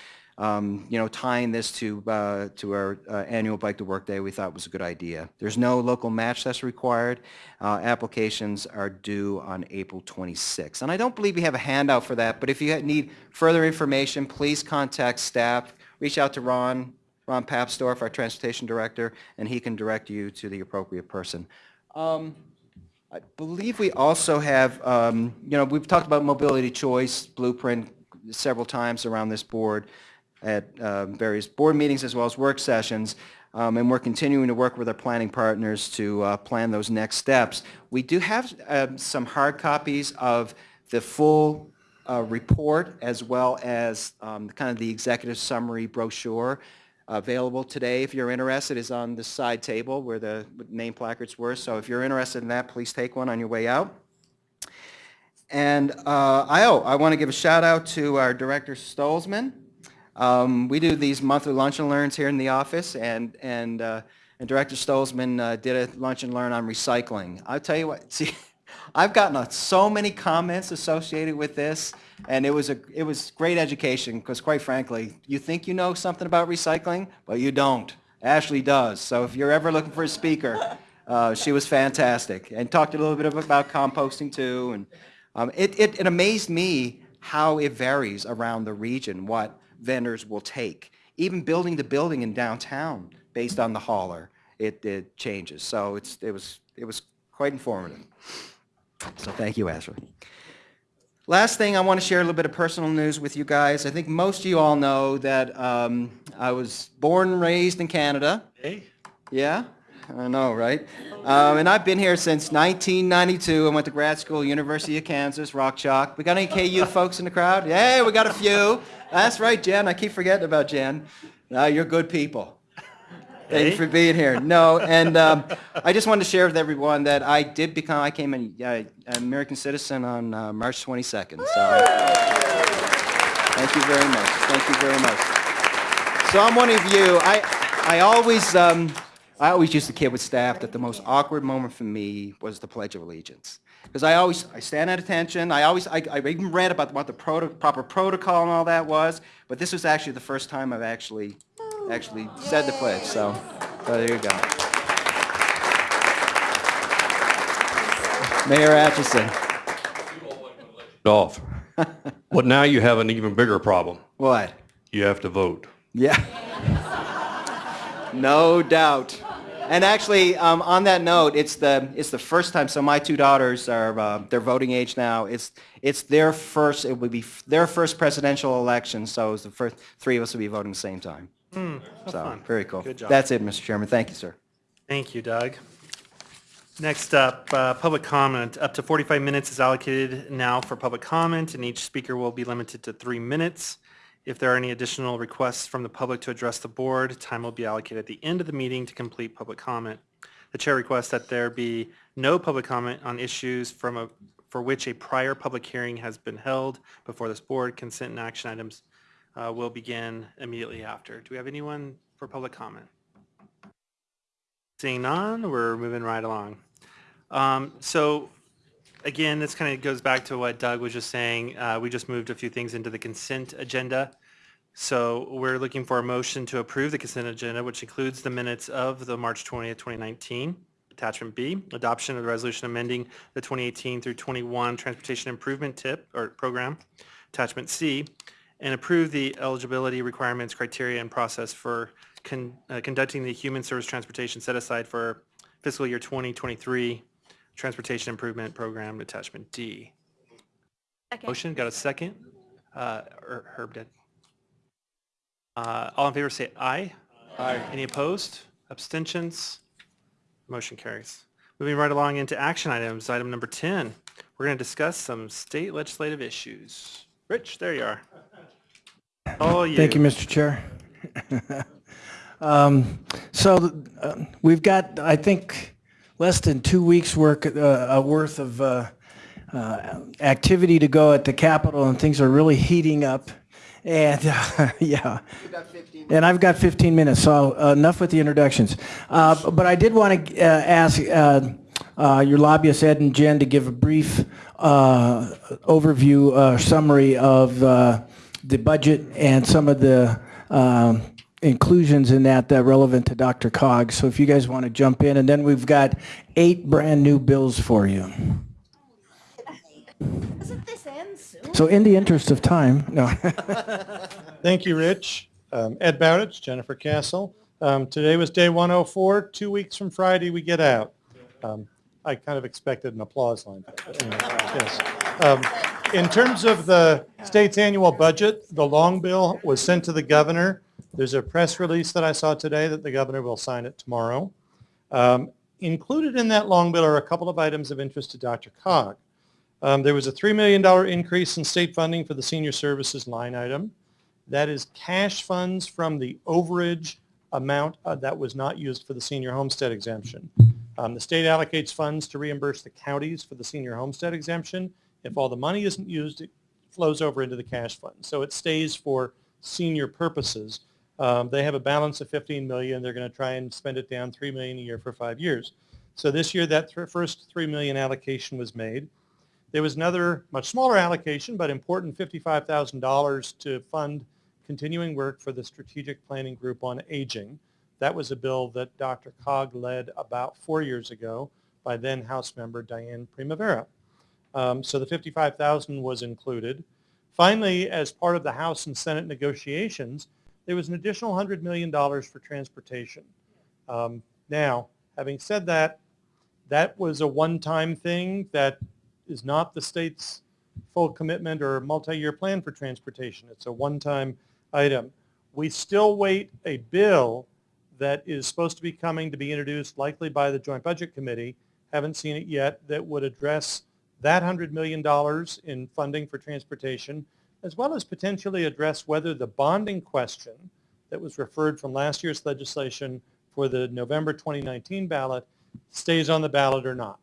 um, you know, tying this to, uh, to our uh, annual Bike to Work Day, we thought was a good idea. There's no local match that's required. Uh, Applications are due on April 26th. And I don't believe we have a handout for that, but if you need further information, please contact staff. Reach out to Ron, Ron Papsdorf, our Transportation Director, and he can direct you to the appropriate person. Um, I believe we also have, um, you know, we've talked about mobility choice blueprint several times around this board at uh, various board meetings as well as work sessions, um, and we're continuing to work with our planning partners to uh, plan those next steps. We do have um, some hard copies of the full uh, report as well as um, kind of the executive summary brochure available today. If you're interested, is on the side table where the name placards were. So if you're interested in that, please take one on your way out. And uh, I, oh, I want to give a shout out to our Director Stolzmann. Um, we do these monthly lunch and learns here in the office, and and uh, and Director Stolzmann uh, did a lunch and learn on recycling. I'll tell you what, see, I've gotten uh, so many comments associated with this, and it was a it was great education because quite frankly, you think you know something about recycling, but you don't. Ashley does. So if you're ever looking for a speaker, uh, she was fantastic and talked a little bit about composting too. And um, it, it it amazed me how it varies around the region what vendors will take. Even building to building in downtown based on the hauler, it, it changes. So it's, it, was, it was quite informative. So thank you, Ashley. Last thing, I want to share a little bit of personal news with you guys. I think most of you all know that um, I was born and raised in Canada. Hey, Yeah, I know, right? Um, and I've been here since 1992. I went to grad school, University of Kansas, Rock Chalk. We got any KU folks in the crowd? Yeah, we got a few. That's right, Jen. I keep forgetting about Jen. No, you're good people. Thank you for being here. No, and um, I just wanted to share with everyone that I did become, I came an uh, American citizen on uh, March 22nd. So thank you very much. Thank you very much. So I'm one of you. I, I always, um, I always used to kid with staff that the most awkward moment for me was the Pledge of Allegiance. Because I always, I stand at attention. I always, I, I even read about what the proto, proper protocol and all that was. But this was actually the first time I've actually, actually said the pledge. So, so there you go. Mayor Atchison. Off. But now you have an even bigger problem. What? You have to vote. Yeah. no doubt. And actually, um, on that note, it's the it's the first time. So my two daughters are uh, they're voting age now. It's it's their first. It would be f- their first presidential election. So it's the first three of us will be voting at the same time. how So fun. very cool. Good job. That's it, Mr. Chairman. Thank you, sir. Thank you, Doug. Next up, uh, public comment. Up to 45 minutes is allocated now for public comment, and each speaker will be limited to three minutes. If there are any additional requests from the public to address the board, time will be allocated at the end of the meeting to complete public comment. The chair requests that there be no public comment on issues from a, for which a prior public hearing has been held before this board. Consent and action items uh, will begin immediately after. Do we have anyone for public comment? Seeing none, we're moving right along. Um, So again, this kind of goes back to what Doug was just saying. Uh, We just moved a few things into the consent agenda. So we're looking for a motion to approve the consent agenda, which includes the minutes of the March 20th, 2019. Attachment B, adoption of the resolution amending the 2018 through 21 Transportation Improvement Tip or Program. Attachment C, and approve the eligibility requirements, criteria, and process for con- uh, conducting the human service transportation set aside for fiscal year 2023 Transportation Improvement Program, Attachment D. Motion, got a second? Uh, Herb did. Uh, All in favor, say aye. Aye. Any opposed? Abstentions? Motion carries. Moving right along into action items, item number 10. We're going to discuss some state legislative issues. Rich, there you are. All you. Thank you, Mr. Chair. Um, So uh, we've got, I think, less than two weeks' work, uh, uh, worth of uh, uh, activity to go at the Capitol, and things are really heating up. And, uh, yeah. And I've got 15 minutes, so uh, enough with the introductions. Uh, But I did want to ask uh, uh, your lobbyists, Ed and Jen, to give a brief uh, overview, uh, summary of uh, the budget and some of the um, inclusions in that that are relevant to DRCOG. So if you guys want to jump in, and then we've got eight brand-new bills for you. Doesn't this end soon? So in the interest of time, no. Thank you, Rich. Um, Ed Bowditch, Jennifer Cassell. Um, Today was day 104. Two weeks from Friday, we get out. Um, I kind of expected an applause line. anyway, yes. Um, In terms of the state's annual budget, the long bill was sent to the governor. There's a press release that I saw today that the governor will sign it tomorrow. Um, Included in that long bill are a couple of items of interest to Dr. Cog. Um, There was a $3 million increase in state funding for the senior services line item. That is cash funds from the overage amount uh, that was not used for the senior homestead exemption. Um, The state allocates funds to reimburse the counties for the senior homestead exemption. If all the money isn't used, it flows over into the cash fund. So it stays for senior purposes. Um, They have a balance of 15 million. They're going to try and spend it down 3 million a year for five years. So this year, that th- first 3 million allocation was made. There was another much smaller allocation, but important $55,000 to fund continuing work for the Strategic Planning Group on Aging. That was a bill that Dr. Cog led about four years ago by then House member Diane Primavera. Um, so the 55,000 was included. Finally, as part of the House and Senate negotiations, there was an additional $100 million for transportation. Um, now, having said that, that was a one-time thing that is not the state's full commitment or multi-year plan for transportation. It's a one-time item. We still wait a bill that is supposed to be coming to be introduced likely by the Joint Budget Committee, haven't seen it yet, that would address that $100 million in funding for transportation, as well as potentially address whether the bonding question that was referred from last year's legislation for the November 2019 ballot stays on the ballot or not.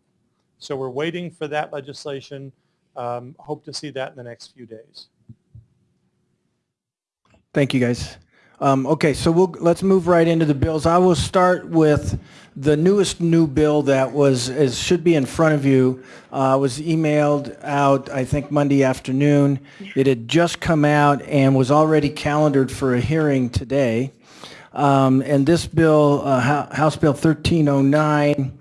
So we're waiting for that legislation. Um, Hope to see that in the next few days. Thank you, guys. Um, Okay, so we'll, let's move right into the bills. I will start with the newest new bill that was, is, should be in front of you, uh, was emailed out, I think, Monday afternoon. It had just come out and was already calendared for a hearing today. Um, And this bill, uh, House Bill 1309,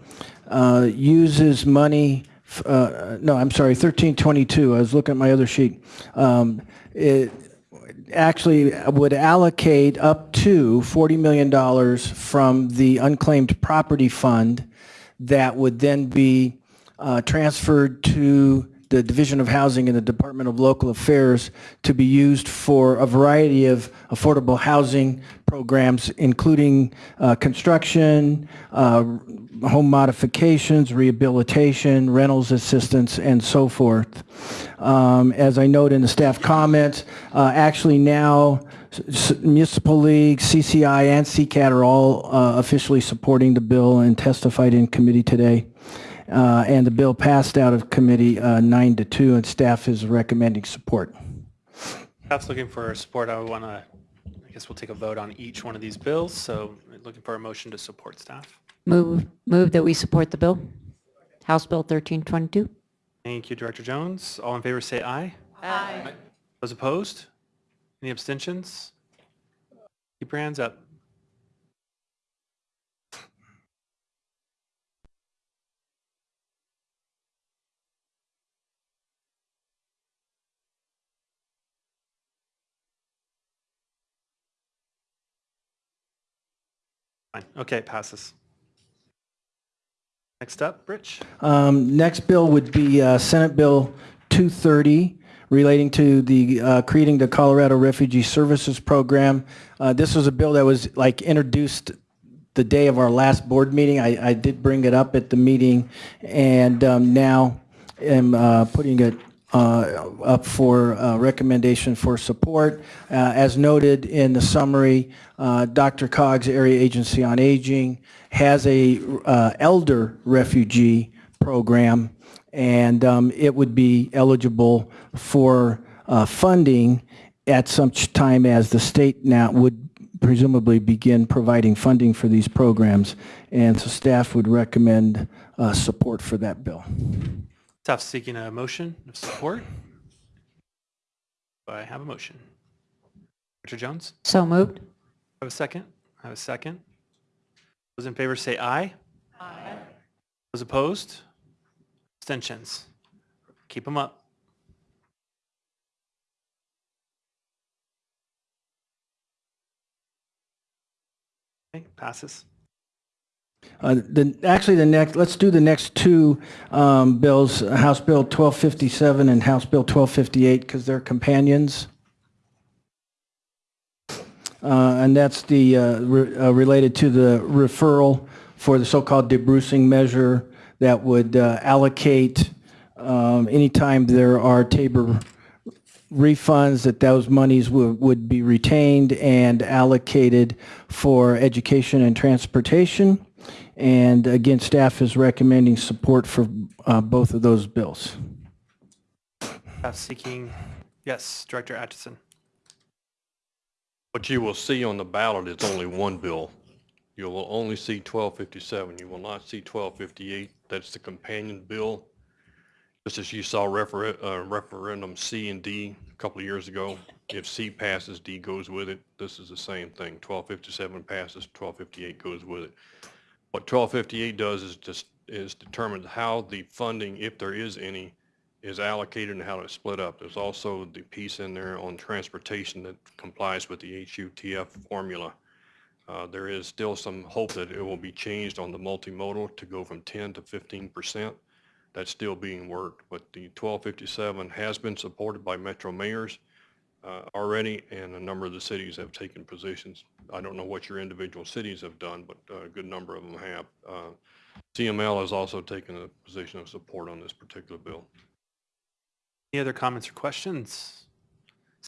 uh, uses money, uh, no, I'm sorry, 1322, I was looking at my other sheet. Um, It actually would allocate up to $40 million from the unclaimed property fund that would then be uh, transferred to the Division of Housing and the Department of Local Affairs to be used for a variety of affordable housing programs, including uh, construction, uh, home modifications, rehabilitation, rentals assistance, and so forth. Um, As I note in the staff comments, uh, actually now Municipal League, CCI, and CCAT are all uh, officially supporting the bill and testified in committee today. Uh, And the bill passed out of committee uh, nine to two, and staff is recommending support. Staff's looking for support. I want to, I guess we'll take a vote on each one of these bills. So looking for a motion to support staff. Move, move that we support the bill. House Bill 1322. Thank you, Director Jones. All in favor, say aye. Aye. Those opposed? Any abstentions? Keep your hands up. Fine. Okay, it passes. Next up, Rich. Um, Next bill would be uh, Senate Bill 230 relating to the, uh, creating the Colorado Refugee Services Program. Uh, This was a bill that was like introduced the day of our last board meeting. I, I did bring it up at the meeting and um, now am uh, putting it uh, up for uh, recommendation for support. Uh, As noted in the summary, uh, DRCOG's Area Agency on Aging has a uh, elder refugee program, and um, it would be eligible for uh, funding at such time as the state now would presumably begin providing funding for these programs. And so staff would recommend support for that bill. Staff seeking a motion of support. Do I have a motion? Director Jones? So moved. I have a second? I have a second. Those in favor say aye. Aye. Those opposed? Abstentions? Keep them up. Okay, passes. Uh, The, actually, the next, let's do the next two um, bills, House Bill 1257 and House Bill 1258, because they're companions. Uh, And that's the, uh, re- uh, related to the referral for the so-called debrucing measure that would uh, allocate um, anytime there are TABOR refunds, that those monies would, would be retained and allocated for education and transportation. And again, staff is recommending support for uh, both of those bills. Staff seeking, yes, Director Atchison. What you will see on the ballot is only one bill. You will only see 1257. You will not see 1258. That's the companion bill. Just as you saw refer- uh, referendum C and D a couple of years ago. If C passes, D goes with it. This is the same thing. 1257 passes, 1258 goes with it. What 1258 does is just, is determine how the funding, if there is any, is allocated and how it's split up. There's also the piece in there on transportation that complies with the HUTF formula. Uh, There is still some hope that it will be changed on the multimodal to go from 10 to 15 percent. That's still being worked, but the 1257 has been supported by metro mayors uh, already, and a number of the cities have taken positions. I don't know what your individual cities have done, but uh, a good number of them have. Uh, CML has also taken a position of support on this particular bill. Any other comments or questions?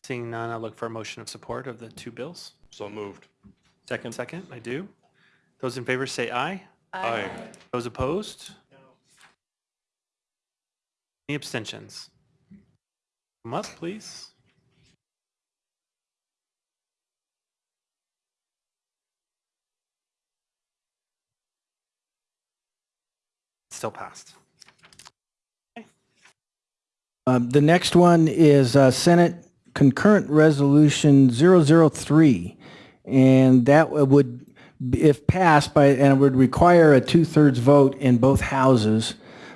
Seeing none, I'll look for a motion of support of the two bills. So moved. Second. Second, I do. Those in favor say aye. Aye. Those opposed? Any abstentions? Come up, please. Still passed. Um, The next one is uh, Senate Concurrent Resolution 003. And that would, if passed by, and would require a two-thirds vote in both houses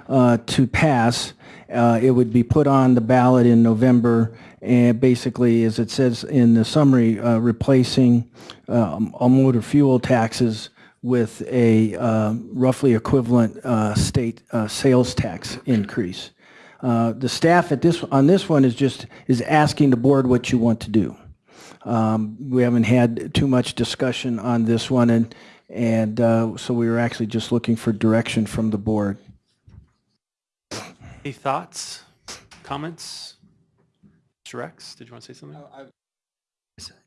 uh, to pass. Uh, It would be put on the ballot in November, and basically, as it says in the summary, uh, replacing um, all motor fuel taxes with a uh, roughly equivalent uh, state uh, sales tax increase. Uh, The staff at this, on this one is just, is asking the board what you want to do. Um, We haven't had too much discussion on this one, and, and uh, so we were actually just looking for direction from the board. Any thoughts, comments? Mr. Rex, did you want to say something?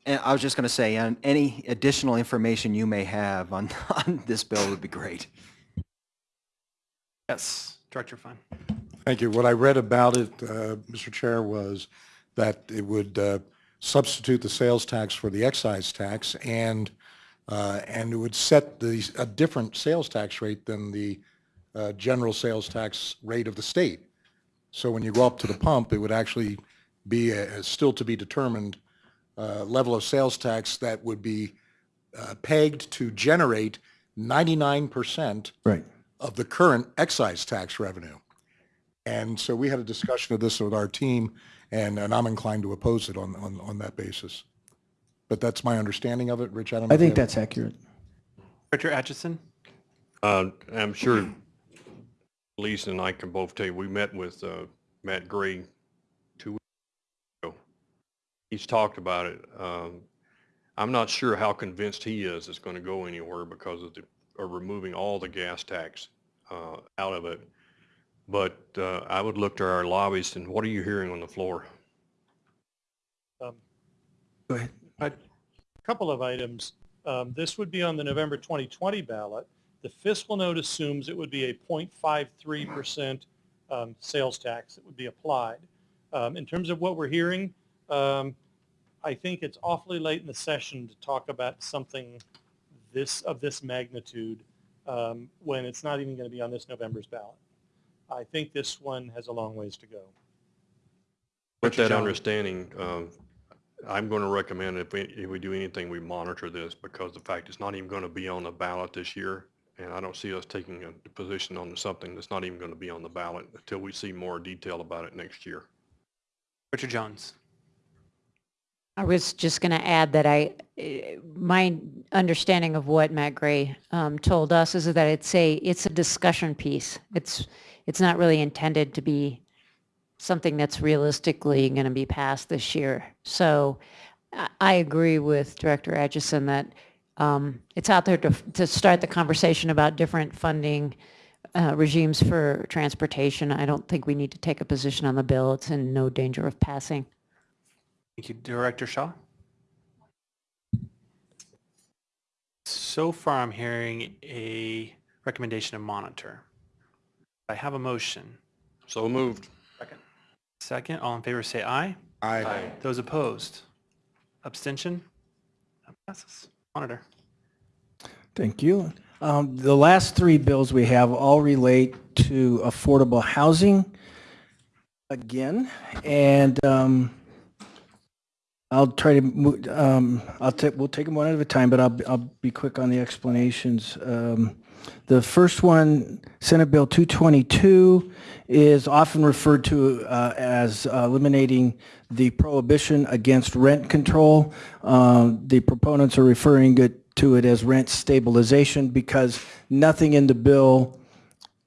And I was just going to say, and any additional information you may have on, on this bill would be great. Yes, Director Fun. Thank you. What I read about it, uh, Mr. Chair, was that it would uh, substitute the sales tax for the excise tax and, uh, and it would set the, a different sales tax rate than the uh, general sales tax rate of the state. So when you go up to the pump, it would actually be a, a still to be determined uh, level of sales tax that would be uh, pegged to generate 99% Right. of the current excise tax revenue. And so we had a discussion of this with our team, and, and I'm inclined to oppose it on, on, on that basis. But that's my understanding of it. Rich, I don't know. I think have- that's accurate. Director Atchison? Uh, I'm sure Lisa and I can both tell you, we met with uh, Matt Gray two weeks ago. He's talked about it. Um, I'm not sure how convinced he is it's going to go anywhere because of the, of removing all the gas tax uh, out of it. But uh, I would look to our lobbyists and what are you hearing on the floor? Um, Go ahead. A Couple of items. Um, This would be on the November 2020 ballot. The fiscal note assumes it would be a 0.53% um, sales tax that would be applied. Um, In terms of what we're hearing, um, I think it's awfully late in the session to talk about something this, of this magnitude um, when it's not even going to be on this November's ballot. I think this one has a long ways to go. With that understanding, um, I'm going to recommend if we, if we do anything, we monitor this because the fact it's not even going to be on the ballot this year. And I don't see us taking a position on something that's not even going to be on the ballot until we see more detail about it next year. Richard Jones? I was just going to add that I, my understanding of what Matt Gray um, told us is that it's a, it's a discussion piece. It's, it's not really intended to be something that's realistically going to be passed this year. So I, I agree with Director Atchison that um, it's out there to, to start the conversation about different funding uh, regimes for transportation. I don't think we need to take a position on the bill. It's in no danger of passing. Thank you, Director Shaw. So far, I'm hearing a recommendation to monitor. I have a motion. So moved. Second, Second, all in favor say aye. Aye. Those opposed? Abstention? That passes. Monitor. Thank you. Um, The last three bills we have all relate to affordable housing again, and um, I'll try to, mo- um, I'll take, we'll take them one at a time, but I'll, I'll be quick on the explanations. Um, The first one, Senate Bill 222, is often referred to uh, as eliminating the prohibition against rent control. Uh, The proponents are referring it- to it as rent stabilization because nothing in the bill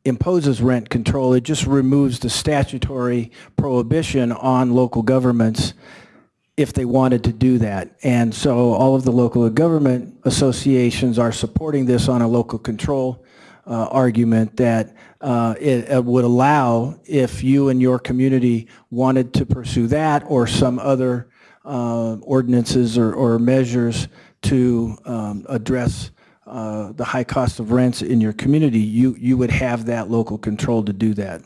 imposes rent control. It just removes the statutory prohibition on local governments if they wanted to do that. And so all of the local government associations are supporting this on a local control uh, argument that uh, it it would allow, if you and your community wanted to pursue that or some other uh, ordinances or- or measures to um, address uh, the high cost of rents in your community, you, you would have that local control to do that.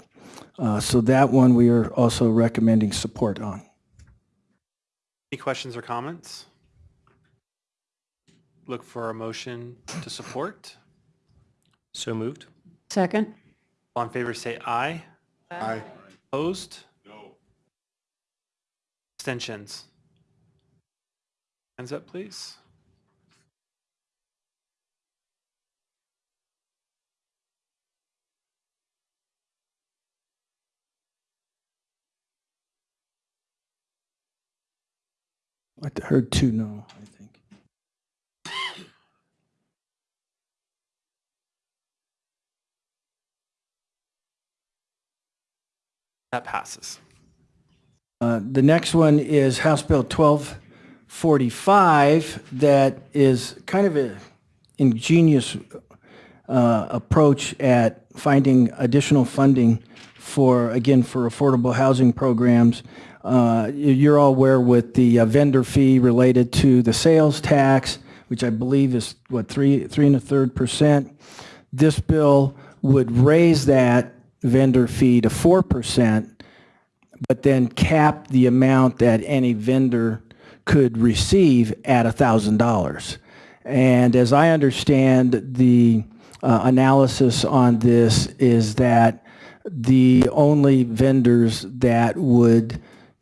Uh, So that one, we are also recommending support on. Any questions or comments? Look for a motion to support. So moved. Second? All in favor say aye. Aye. Opposed? No. Abstentions? Hands up, please. I heard two no, I think. That passes. Uh, The next one is House Bill 1245 that is kind of a ingenious uh, approach at finding additional funding for, again, for affordable housing programs. Uh, you- You're all aware with the uh, vendor fee related to the sales tax, which I believe is, what, three, three and a third percent? This bill would raise that vendor fee to 4%, but then cap the amount that any vendor could receive at a $1,000. And as I understand, the uh, analysis on this is that the only vendors that would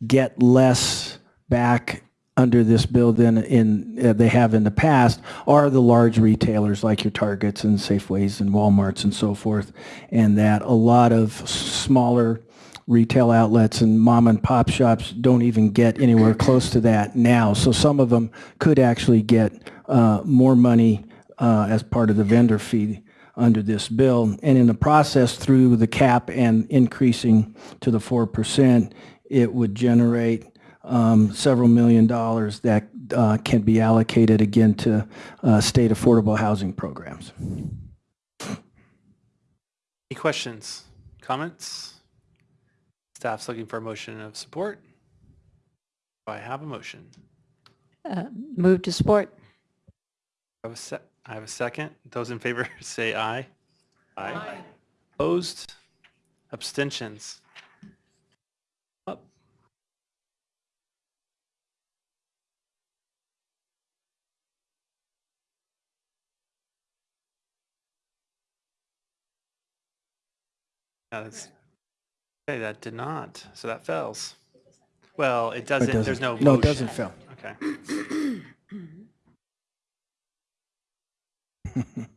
get less back under this bill than in, uh, they have in the past are the large retailers like your Targets and Safeways and Walmarts and so forth, and that a lot of smaller retail outlets and mom and pop shops don't even get anywhere close to that now. So some of them could actually get uh, more money uh, as part of the vendor fee under this bill. And in the process, through the cap and increasing to the 4%, it would generate um, several million dollars that uh, can be allocated again to uh, state affordable housing programs. Any questions, comments? Staff's looking for a motion of support. Do I have a motion? Uh, Move to support? I have a se- I have a second. Those in favor say aye. Aye. Opposed? Abstentions? Yeah, that's, okay, that did not, so that fails. Well, it doesn't, there's no. No, it doesn't fail. Okay.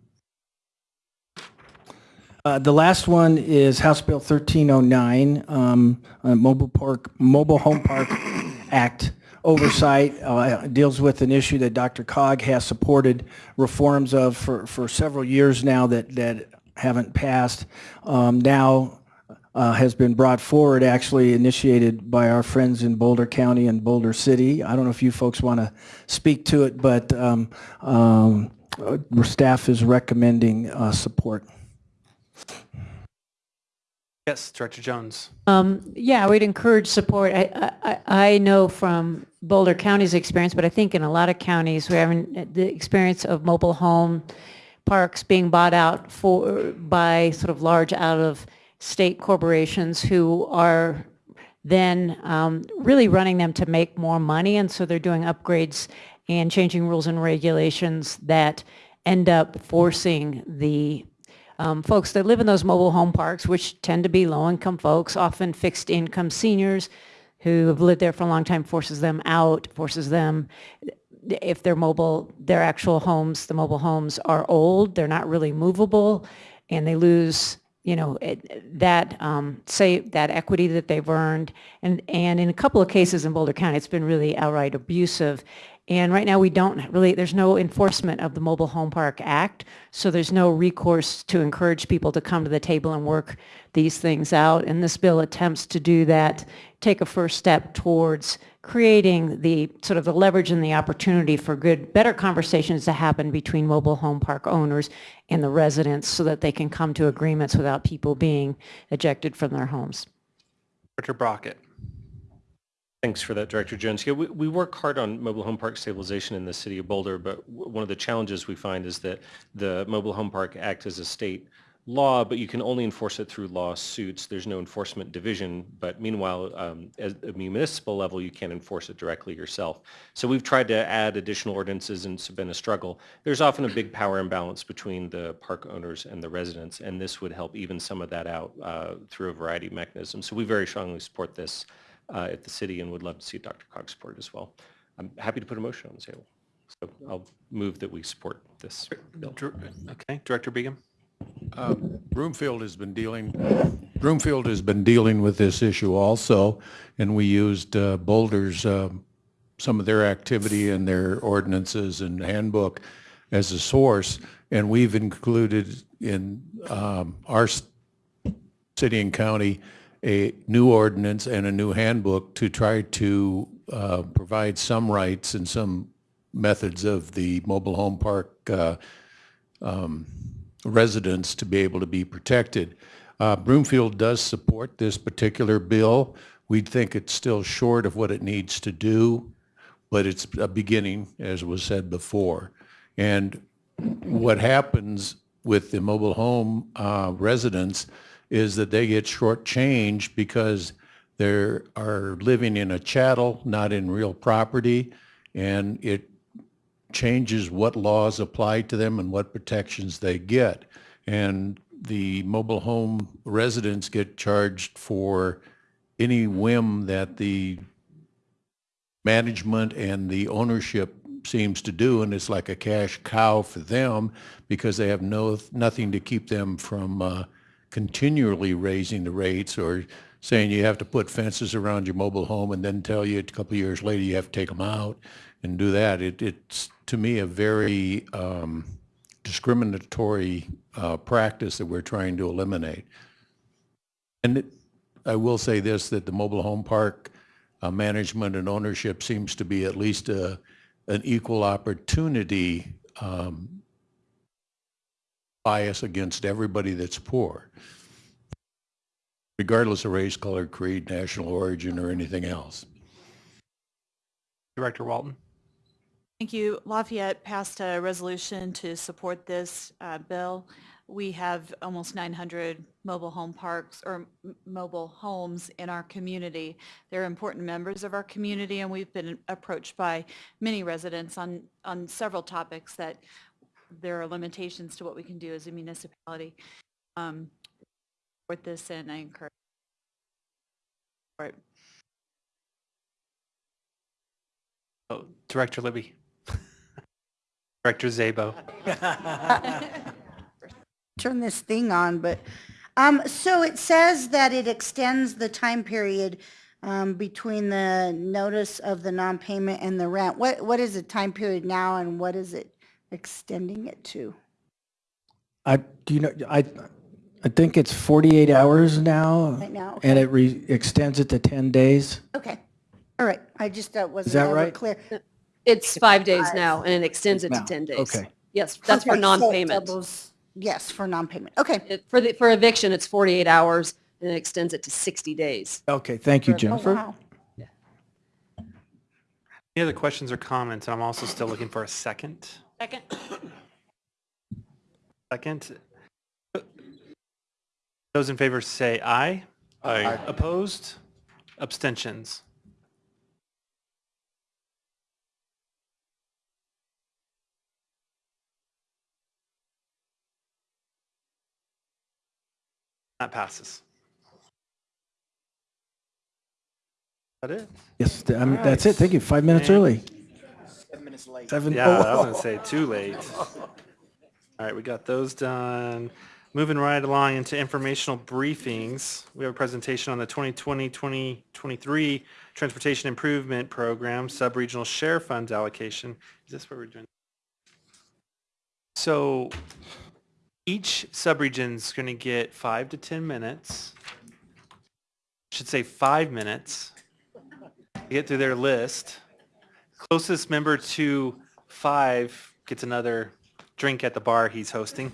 Uh, The last one is House Bill 1309, um, uh, Mobile Park, Mobile Home Park Act oversight, uh, deals with an issue that DRCOG has supported reforms of for, for several years now that, that haven't passed. Um, Now uh, has been brought forward, actually initiated by our friends in Boulder County and Boulder City. I don't know if you folks want to speak to it, but um, um, uh, staff is recommending uh, support. Yes, Director Jones. Um, Yeah, we'd encourage support. I, I, I know from Boulder County's experience, but I think in a lot of counties, we're having the experience of mobile home parks being bought out for, by sort of large out-of-state corporations who are then um, really running them to make more money, and so they're doing upgrades and changing rules and regulations that end up forcing the um, folks that live in those mobile home parks, which tend to be low-income folks, often fixed-income seniors who have lived there for a long time, forces them out, forces them, if they're mobile, their actual homes, the mobile homes are old, they're not really movable, and they lose, you know, it- that, um, say, that equity that they've earned. And, and in a couple of cases in Boulder County, it's been really outright abusive. And right now, we don't really, there's no enforcement of the Mobile Home Park Act, so there's no recourse to encourage people to come to the table and work these things out. And this bill attempts to do that, take a first step towards creating the, sort of the leverage and the opportunity for good, better conversations to happen between mobile home park owners and the residents so that they can come to agreements without people being ejected from their homes. Director Brockett. Thanks for that, Director Jones. Yeah, we, we work hard on mobile home park stabilization in the city of Boulder, but one of the challenges we find is that the Mobile Home Park Act is a state law, but you can only enforce it through lawsuits. There's no enforcement division, but meanwhile, um, at a municipal level, you can't enforce it directly yourself. So we've tried to add additional ordinances and it's been a struggle. There's often a big power imbalance between the park owners and the residents, and this would help even some of that out uh, through a variety of mechanisms. So we very strongly support this uh, at the city and would love to see DRCOG support it as well. I'm happy to put a motion on the table. So I'll move that we support this bill. Okay, Director Begum. Broomfield has been dealing, Broomfield has been dealing with this issue also, and we used uh, Boulder's, um, some of their activity and their ordinances and handbook as a source, and we've included in um, our city and county a new ordinance and a new handbook to try to uh, provide some rights and some methods of the mobile home park uh, residents to be able to be protected. Uh, Broomfield does support this particular bill. We think it's still short of what it needs to do, but it's a beginning, as was said before. And what happens with the mobile home uh, residents is that they get shortchanged because they are living in a chattel, not in real property, and it changes what laws apply to them and what protections they get. And the mobile home residents get charged for any whim that the management and the ownership seems to do, and it's like a cash cow for them because they have no, nothing to keep them from uh, continually raising the rates or saying you have to put fences around your mobile home and then tell you a couple of years later you have to take them out and do that. It, it's, to me, a very um, discriminatory uh, practice that we're trying to eliminate. And it- I will say this, that the mobile home park uh, management and ownership seems to be at least a, an equal opportunity um, bias against everybody that's poor, regardless of race, color, creed, national origin, or anything else. Director Walton. Thank you. Lafayette passed a resolution to support this uh, bill. We have almost 900 mobile home parks or m- mobile homes in our community. They're important members of our community and we've been approached by many residents on, on several topics that there are limitations to what we can do as a municipality. Um, Support this and I encourage. support. Oh, Director Libby. Director Szabo. turn this thing on, but, um, so it says that it extends the time period, um, between the notice of the non-payment and the rent. What, what is the time period now and what is it extending it to? I, do you know, I, I think it's 48 hours now. Right now, And it re, extends it to 10 days. Okay, all right, I just, uh, wasn't that ever right? clear. It's five days now, and it extends it to Now, 10 days. okay. Yes, that's for Okay, so it non-payment. doubles- Yes, for non-payment. Okay. It- For the, for eviction, it's 48 hours, and it extends it to 60 days. Okay, thank you, For- Oh, Jennifer. wow. Any other questions or comments? I'm also still looking for a second. Second. Second. Those in favor say aye. Aye. Opposed? Abstentions? That passes. That it? Yes, th- I'm- that's it. Thank you. Five minutes And- early. Seven minutes late. Seven. Yeah, oh, I was gonna say too late. All right, we got those done. Moving right along into informational briefings. We have a presentation on the 2020-2023 Transportation Improvement Program, Sub-Regional Share Funds Allocation. Is this what we're doing? So each sub-region's gonna get five to 10 minutes. Should say five minutes to get through their list. Closest member to five gets another drink at the bar he's hosting.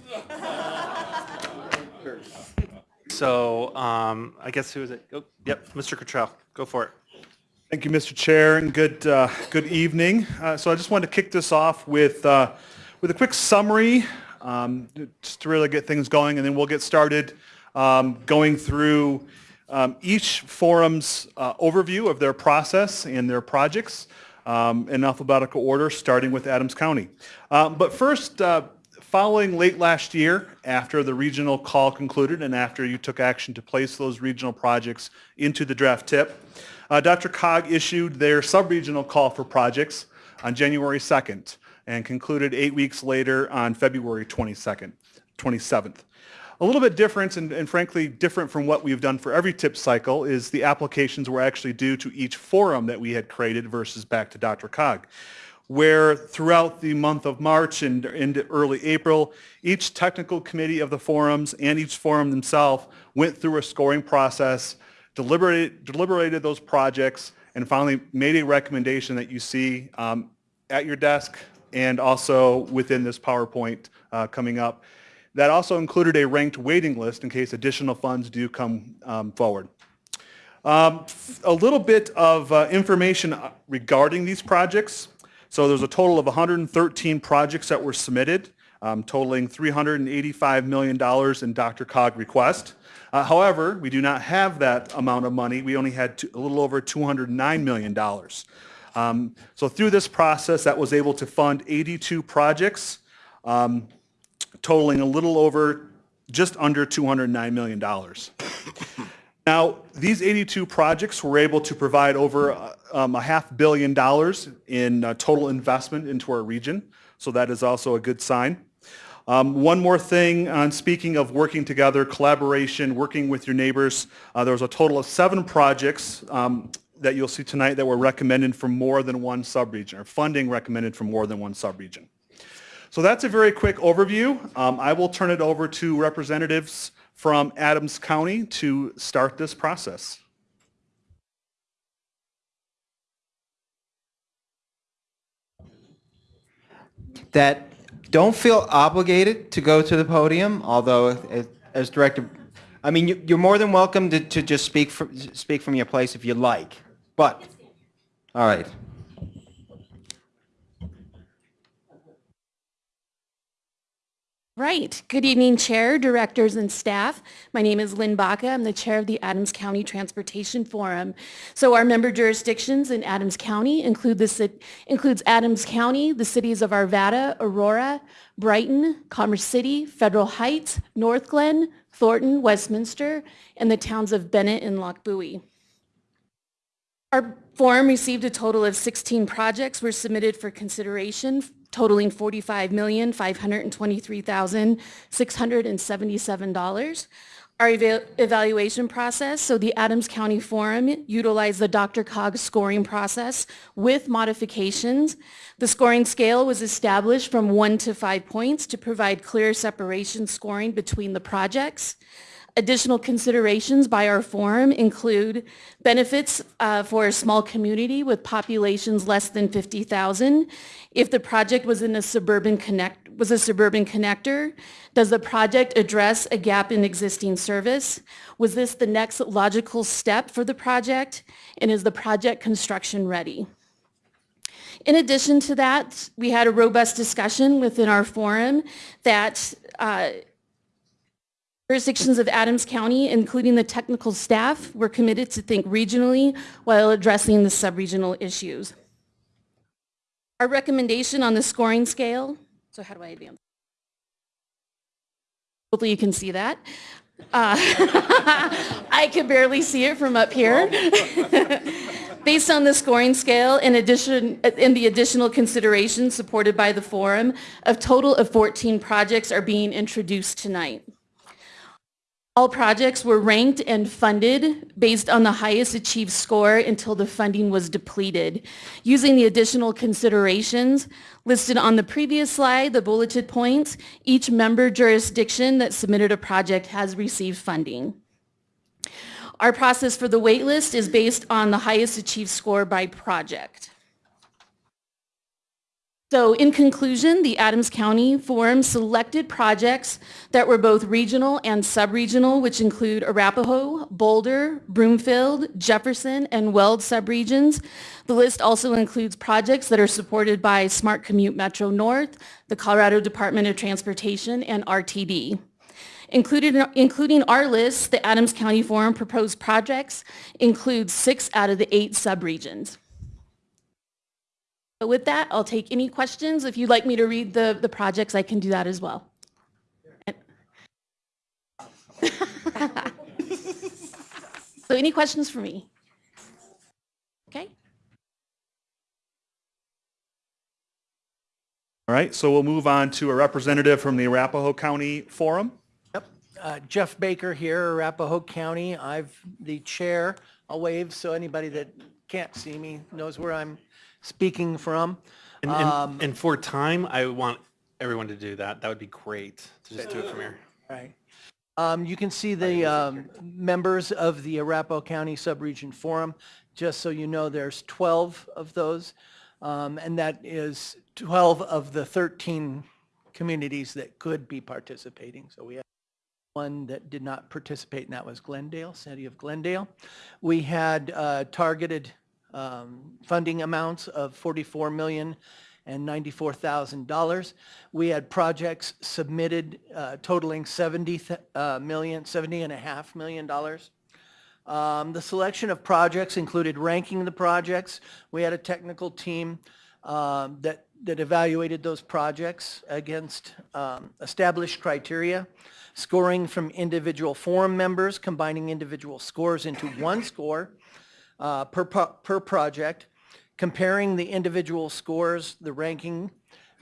So um, I guess who is it? Oh, Yep, Mr. Cottrell, go for it. Thank you, Mr. Chair, and good, uh, good evening. Uh, So I just wanted to kick this off with, uh, with a quick summary, um, just to really get things going, and then we'll get started um, going through um, each forum's uh, overview of their process and their projects um, in alphabetical order, starting with Adams County. Um, But first, uh, following late last year, after the regional call concluded and after you took action to place those regional projects into the draft tip, uh, DRCOG issued their sub-regional call for projects on January 2nd and concluded eight weeks later on February 22nd, 27th. A little bit different and, and frankly different from what we've done for every tip cycle is the applications were actually due to each forum that we had created versus back to DRCOG where throughout the month of March and into early April, each technical committee of the forums and each forum themselves went through a scoring process, deliberated, deliberated those projects, and finally made a recommendation that you see um, at your desk and also within this PowerPoint uh, coming up. That also included a ranked waiting list in case additional funds do come um, forward. Um, a little bit of uh, information regarding these projects. So there's a total of 113 projects that were submitted, um, totaling $385 million in DRCOG request. Uh, however, we do not have that amount of money. We only had a little over $209 million. Um, so through this process, that was able to fund 82 projects, um, totaling a little over, just under $209 million. Now, these 82 projects were able to provide over uh, um, a half billion dollars in uh, total investment into our region, so that is also a good sign. Um, one more thing on speaking of working together, collaboration, working with your neighbors, uh, there was a total of seven projects um, that you'll see tonight that were recommended from more than one subregion, or funding recommended from more than one subregion. So that's a very quick overview. Um, I will turn it over to representatives from Adams County to start this process. that don't feel obligated to go to the podium, although as director, I mean, you- you're more than welcome to, to just speak from, speak from your place if you like, but, all right. Right. Good evening, Chair, Directors, and staff. My name is Lynn Baca. I'm the Chair of the Adams County Transportation Forum. So our member jurisdictions in Adams County include the, includes Adams County, the cities of Arvada, Aurora, Brighton, Commerce City, Federal Heights, Northglenn, Thornton, Westminster, and the towns of Bennett and Lochbuie. Our forum received a total of 16 projects were submitted for consideration totaling $45,523,677. Our eva- evaluation process, so the Adams County Forum utilized the DRCOG scoring process with modifications. The scoring scale was established from one to five points to provide clear separation scoring between the projects. Additional considerations by our forum include benefits uh, for a small community with populations less than 50,000. If the project was in a suburban connect was a suburban connector? Does the project address a gap in existing service? Was this the next logical step for the project? And is the project construction ready? In addition to that, we had a robust discussion within our forum that uh, jurisdictions of Adams County, including the technical staff, were committed to think regionally while addressing the sub-regional issues. Our recommendation on the scoring scale, so how do I advance? Hopefully you can see that. Uh, I can barely see it from up here. Based on the scoring scale, in addition, in the additional considerations supported by the forum, a total of 14 projects are being introduced tonight. All projects were ranked and funded based on the highest achieved score until the funding was depleted. Using the additional considerations listed on the previous slide, the bulleted points, each member jurisdiction that submitted a project has received funding. Our process for the waitlist is based on the highest achieved score by project. So in conclusion, the Adams County Forum selected projects that were both regional and sub-regional, which include Arapahoe, Boulder, Broomfield, Jefferson, and Weld subregions. The list also includes projects that are supported by Smart Commute Metro North, the Colorado Department of Transportation, and RTD. Included, including our list, the Adams County Forum proposed projects include six out of the eight subregions. So with that, I'll take any questions. If you'd like me to read the, the projects, I can do that as well. so any questions for me? Okay. All right, so we'll move on to a representative from the Arapahoe County Forum. Uh, Jeff Baker here, Arapahoe County. I've the chair. I'll wave so anybody that can't see me knows where I'm speaking from. And, and, Um, and for time, I want everyone to do that. That would be great to just do it from here. Right. Um, You can see the um, members of the Arapahoe County Subregion Forum. Just so you know, there's 12 of those, um, and that is 12 of the 13 communities that could be participating. So we have one that did not participate, and that was Glendale, City of Glendale. We had uh, targeted um, funding amounts of 44 million and $94,000. We had projects submitted uh, totaling 70 th- uh, million, 70 and a half million dollars. Um, The selection of projects included ranking the projects. We had a technical team um, that, that evaluated those projects against um, established criteria, scoring from individual forum members, combining individual scores into one score uh, per, per project, comparing the individual scores, the ranking,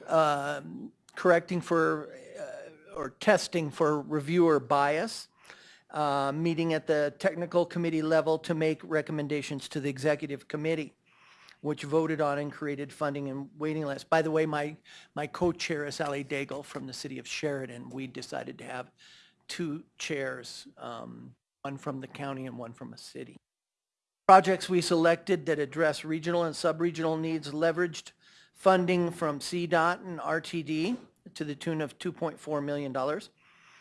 um, correcting for, uh, or testing for reviewer bias, uh, meeting at the technical committee level to make recommendations to the executive committee, which voted on and created funding and waiting lists. By the way, my, my co-chair is Ali Daigle from the city of Sheridan. We decided to have two chairs, um, one from the county and one from a city. Projects we selected that address regional and sub-regional needs leveraged funding from CDOT and RTD to the tune of $2.4 million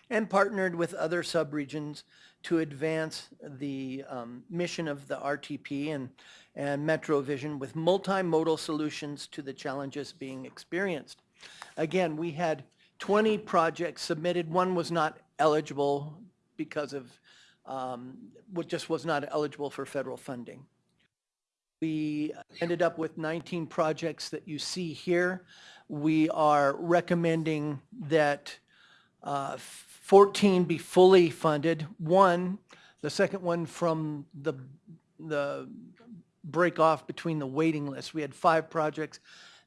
and partnered with other subregions to advance the um, mission of the RTP and, and MetroVision with multimodal solutions to the challenges being experienced. Again, we had 20 projects submitted. One was not eligible because of, um, what just was not eligible for federal funding. We ended up with 19 projects that you see here. We are recommending that uh, 14 be fully funded. One, the second one from the, the break off between the waiting list. We had five projects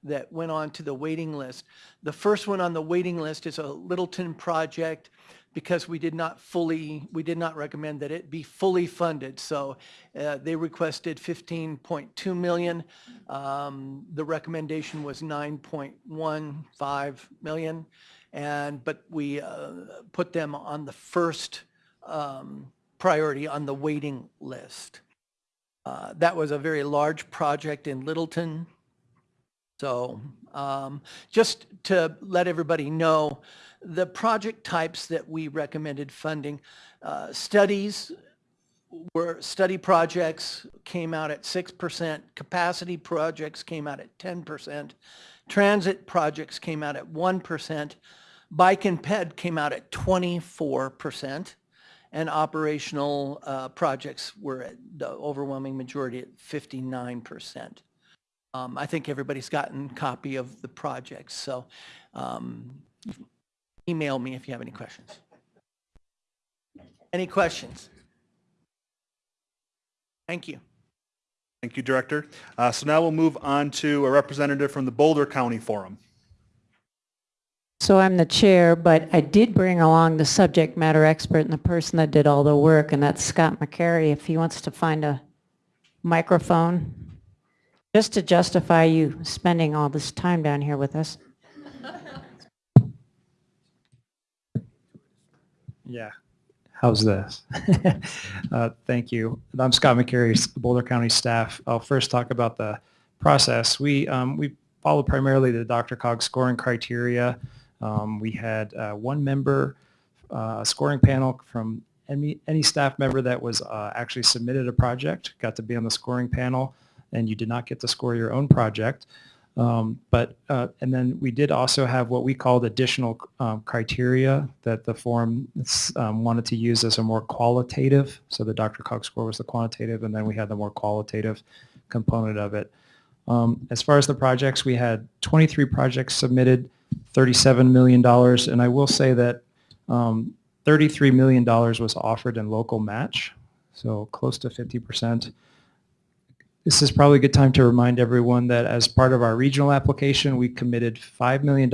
that went on to the waiting list. The first one on the waiting list is a Littleton project because we did not fully, we did not recommend that it be fully funded. So uh, they requested 15.2 million. Um, The recommendation was 9.15 million. And, but we uh, put them on the first um, priority on the waiting list. Uh, That was a very large project in Littleton. So um, just to let everybody know, the project types that we recommended funding, uh, studies were, study projects came out at 6%, capacity projects came out at 10%, transit projects came out at 1%, bike and ped came out at 24%, and operational uh, projects were at the overwhelming majority at 59%. Um, I think everybody's gotten copy of the projects, so um, email me if you have any questions. Any questions? Thank you. Thank you, Director. Uh, So now we'll move on to a representative from the Boulder County Forum. So I'm the chair, but I did bring along the subject matter expert and the person that did all the work, and that's Scott McCarey, if he wants to find a microphone, just to justify you spending all this time down here with us. Yeah. How's this? uh, thank you. I'm Scott McCarey, Boulder County staff. I'll first talk about the process. We um, we follow primarily the DRCOG scoring criteria. Um, we had uh, one member, uh, scoring panel from any, any staff member that was uh, actually submitted a project, got to be on the scoring panel, and you did not get to score your own project. Um, but uh, and then we did also have what we called additional um, criteria that the forum um, wanted to use as a more qualitative. So the DRCOG score was the quantitative, and then we had the more qualitative component of it. Um, as far as the projects, we had 23 projects submitted, $37 million, and I will say that um, $33 million was offered in local match, so close to 50 percent. This is probably a good time to remind everyone that as part of our regional application, we committed $5 million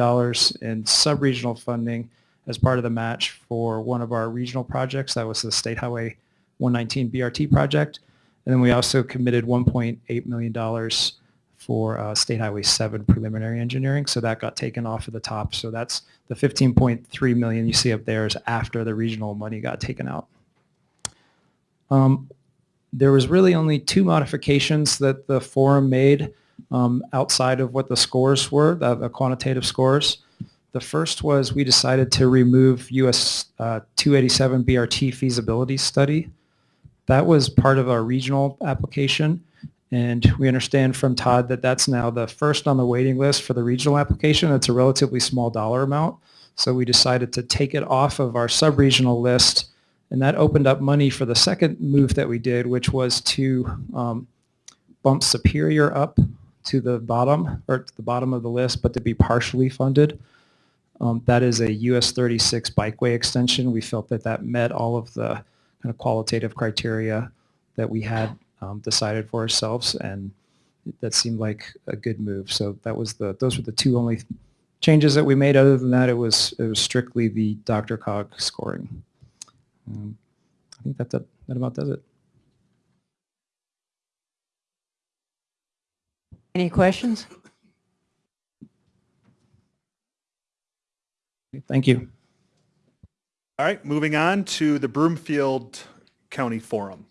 in sub-regional funding as part of the match for one of our regional projects. That was the State Highway 119 BRT project. And then we also committed $1.8 million for uh, State Highway 7 preliminary engineering. So that got taken off of the top. So that's the 15.3 million you see up there is after the regional money got taken out. Um, there was really only two modifications that the forum made um, outside of what the scores were, the, the, quantitative scores. The first was we decided to remove US uh, 287 BRT feasibility study. That was part of our regional application. And we understand from Todd that that's now the first on the waiting list for the regional application. It's a relatively small dollar amount. So we decided to take it off of our sub-regional list and that opened up money for the second move that we did, which was to um, bump Superior up to the bottom, or to the bottom of the list, but to be partially funded. Um, that is a US 36 bikeway extension. We felt that that met all of the kind of qualitative criteria that we had um, decided for ourselves, and that seemed like a good move. So that was the those were the two only changes that we made. Other than that, it was it was strictly the DRCOG scoring. Um, I think that, that, that about does it. Any questions? Thank you. All right, moving on to the Broomfield County Forum.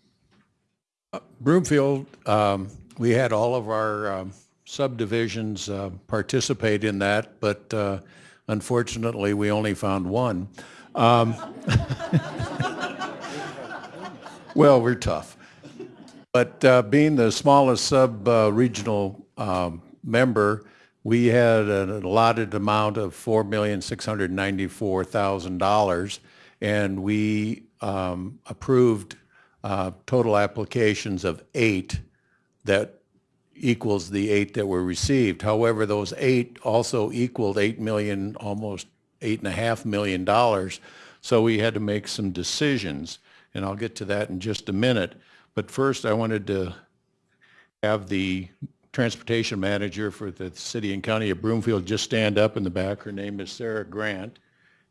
Uh, Broomfield, um, we had all of our um, subdivisions uh, participate in that, but uh, unfortunately, we only found one. Um, well, we're tough. But uh, being the smallest sub-regional uh, um, member, we had an allotted amount of $4,694,000 and we um, approved uh, total applications of eight that equals the eight that were received. However, those eight also equaled eight million, almost eight and a half million dollars. So we had to make some decisions, and I'll get to that in just a minute. But first, I wanted to have the transportation manager for the city and county of Broomfield just stand up in the back. Her name is Sarah Grant.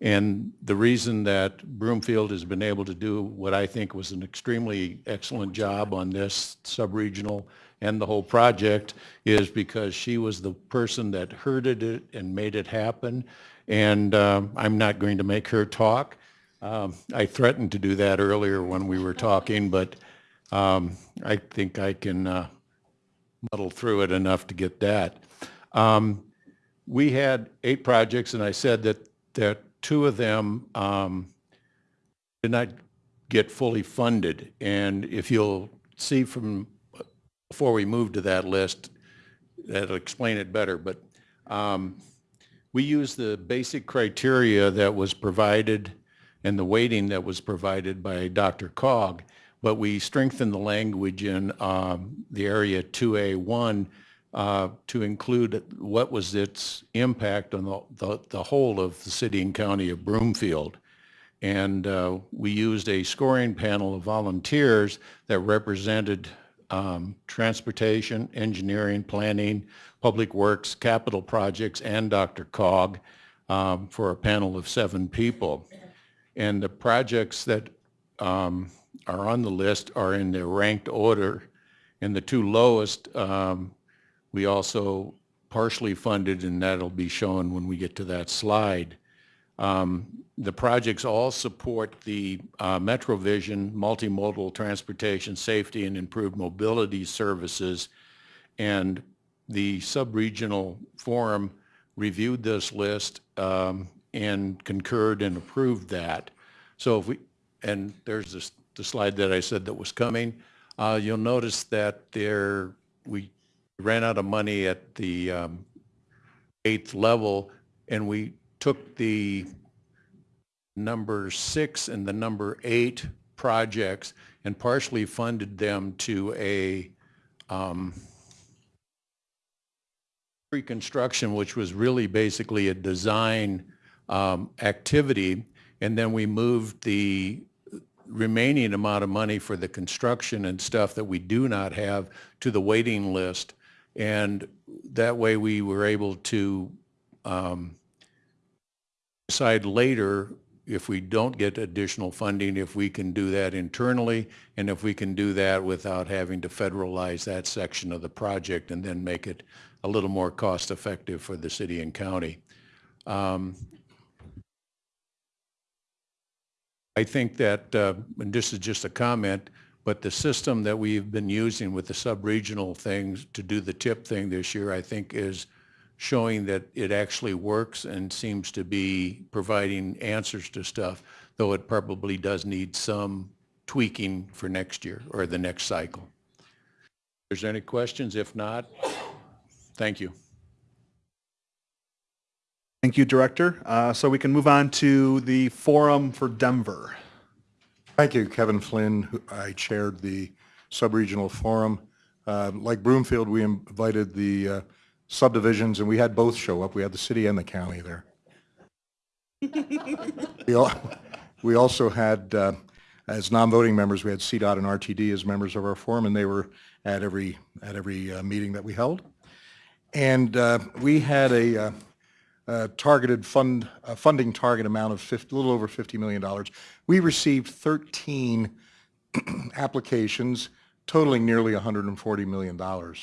And the reason that Broomfield has been able to do what I think was an extremely excellent job on this sub-regional and the whole project is because she was the person that herded it and made it happen and um, I'm not going to make her talk. Um, I threatened to do that earlier when we were talking, but um, I think I can uh, muddle through it enough to get that. Um, We had eight projects, and I said that, that two of them um, did not get fully funded. And if you'll see from, before we move to that list, that'll explain it better, but um, we use the basic criteria that was provided and the weighting that was provided by DRCOG, but we strengthened the language in um, the area 2A1 uh, to include what was its impact on the, the, the whole of the city and county of Broomfield. And uh, we used a scoring panel of volunteers that represented um, transportation, engineering, planning, public works, capital projects, and DRCOG um, for a panel of seven people. And the projects that um, are on the list are in their ranked order. And the two lowest, um, we also partially funded, and that'll be shown when we get to that slide. Um, The projects all support the uh, MetroVision multimodal transportation safety and improved mobility services. And the sub-regional forum reviewed this list um, and concurred and approved that. So if we, and there's this, the slide that I said that was coming. Uh, You'll notice that there, we ran out of money at the um, eighth level, and we took the number six and the number eight projects and partially funded them to a um, pre-construction, which was really basically a design um, activity. And then we moved the remaining amount of money for the construction and stuff that we do not have to the waiting list. And that way we were able to um, decide later if we don't get additional funding, if we can do that internally, and if we can do that without having to federalize that section of the project and then make it a little more cost-effective for the city and county. Um, I think that, uh, and this is just a comment, but the system that we've been using with the sub-regional things to do the tip thing this year, I think is showing that it actually works and seems to be providing answers to stuff, though it probably does need some tweaking for next year or the next cycle. If there's any questions, if not, thank you. Thank you, Director. Uh, So we can move on to the Forum for Denver. Thank you, Kevin Flynn. I chaired the sub-regional forum. Uh, Like Broomfield, we invited the uh, subdivisions, and we had both show up. We had the city and the county there. We al- we also had, uh, as non-voting members, we had CDOT and RTD as members of our forum, and they were at every, at every uh, meeting that we held. And uh, we had a uh, targeted fund, funding target amount of 50, a little over $50 million. We received 13 applications totaling nearly $140 million.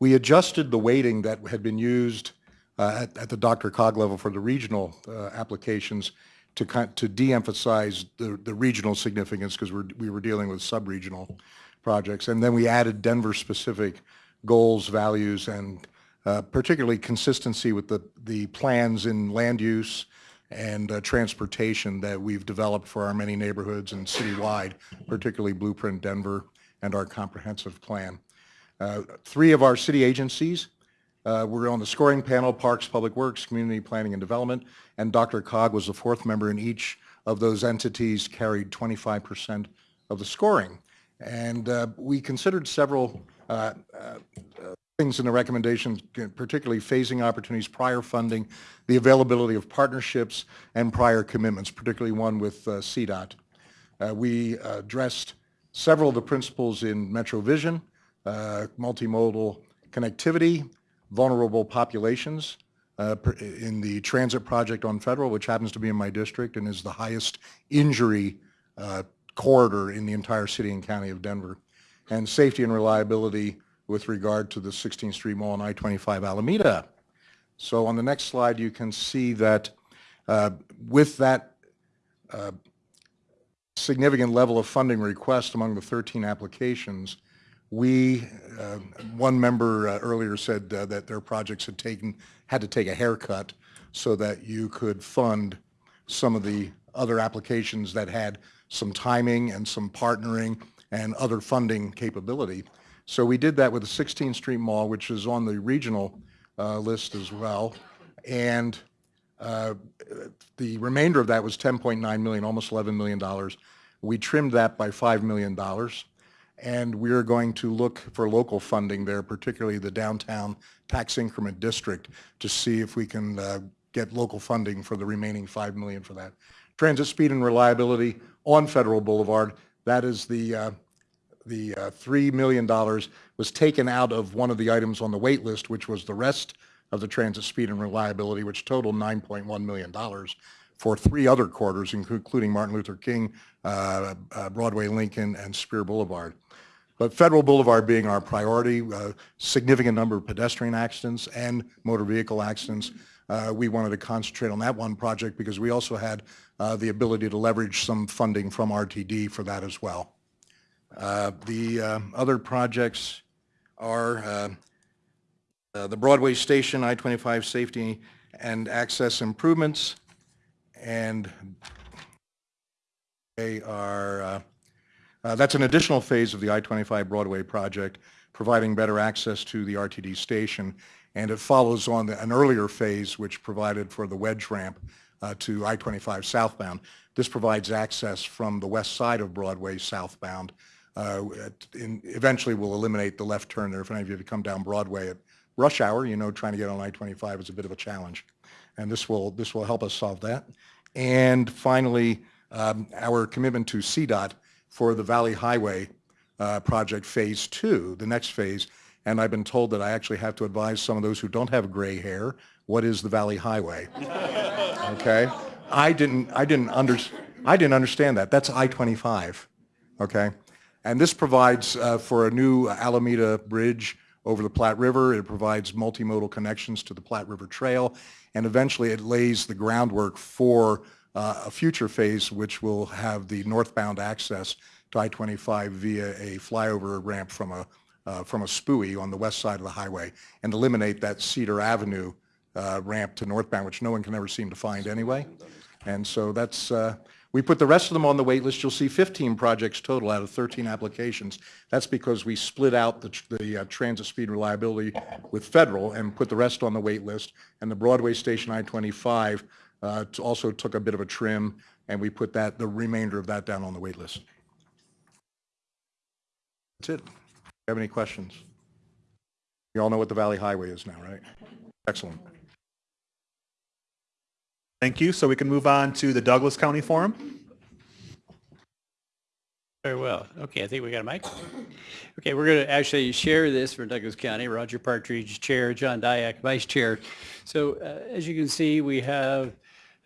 We adjusted the weighting that had been used uh, at, at the DRCOG level for the regional uh, applications to to de-emphasize the, the regional significance because we were dealing with sub-regional projects. And then we added Denver-specific goals, values, and uh, particularly consistency with the, the plans in land use and uh, transportation that we've developed for our many neighborhoods and citywide, particularly Blueprint Denver and our comprehensive plan. Uh, Three of our city agencies uh, were on the scoring panel, Parks, Public Works, Community Planning and Development, and DRCOG was the fourth member, and each of those entities carried 25% of the scoring. And uh, we considered several uh, things in the recommendations, particularly phasing opportunities, prior funding, the availability of partnerships, and prior commitments, particularly one with uh, CDOT. Uh, We addressed several of the principles in MetroVision, uh, multimodal connectivity, vulnerable populations, uh, in the transit project on Federal, which happens to be in my district and is the highest injury uh, corridor in the entire city and county of Denver, and safety and reliability with regard to the 16th Street Mall and I-25 Alameda. So on the next slide, you can see that uh, with that uh, significant level of funding request among the 13 applications, we, uh, one member uh, earlier said uh, that their projects had taken, had to take a haircut so that you could fund some of the other applications that had some timing and some partnering and other funding capability. So we did that with the 16th Street Mall, which is on the regional uh, list as well. And uh, the remainder of that was 10.9 million, almost 11 million dollars. We trimmed that by $5 million. And we're going to look for local funding there, particularly the downtown tax increment district, to see if we can uh, get local funding for the remaining 5 million for that. Transit speed and reliability on Federal Boulevard, that is the, uh, the uh, $3 million was taken out of one of the items on the wait list, which was the rest of the transit speed and reliability, which totaled $9.1 million for three other quarters, including Martin Luther King, uh, uh, Broadway Lincoln, and Spear Boulevard. But Federal Boulevard being our priority, uh, significant number of pedestrian accidents and motor vehicle accidents, uh, we wanted to concentrate on that one project because we also had uh, the ability to leverage some funding from RTD for that as well. Uh, the uh, other projects are uh, the Broadway Station I-25 safety and access improvements, and they are, that's an additional phase of the I-25 Broadway project, providing better access to the RTD station, and it follows on the- an earlier phase which provided for the wedge ramp uh, to I-25 southbound. This provides access from the west side of Broadway southbound. Uh, in- Eventually, will eliminate the left turn there. If any of you have come down Broadway at rush hour, you know, trying to get on I-25 is a bit of a challenge. And this will, this will help us solve that. And finally, um, our commitment to CDOT for the Valley Highway uh, project Phase Two, the next phase. And I've been told that I actually have to advise some of those who don't have gray hair, what is the Valley Highway? Okay? I didn't, I didn't under, I didn't understand that. That's I-25, okay? And this provides uh, for a new Alameda Bridge over the Platte River. It provides multimodal connections to the Platte River Trail, and eventually it lays the groundwork for uh, a future phase which will have the northbound access to I-25 via a flyover ramp from a, uh, from a SPUI on the west side of the highway and eliminate that Cedar Avenue uh, ramp to northbound, which no one can ever seem to find anyway. And so that's, uh, we put the rest of them on the wait list. You'll see 15 projects total out of 13 applications. That's because we split out the, the uh, transit speed reliability with federal and put the rest on the wait list. And the Broadway Station I-25 uh, also took a bit of a trim, and we put that, the remainder of that down on the wait list. That's it. Have any questions? You all know what the Valley Highway is now, right? Excellent. Thank you. So we can move on to the Douglas County Forum. Very well. Okay, I think we got a mic. Okay, we're going to actually share this for Douglas County. Roger Partridge, Chair, John Dyak, Vice Chair. So uh, as you can see, we have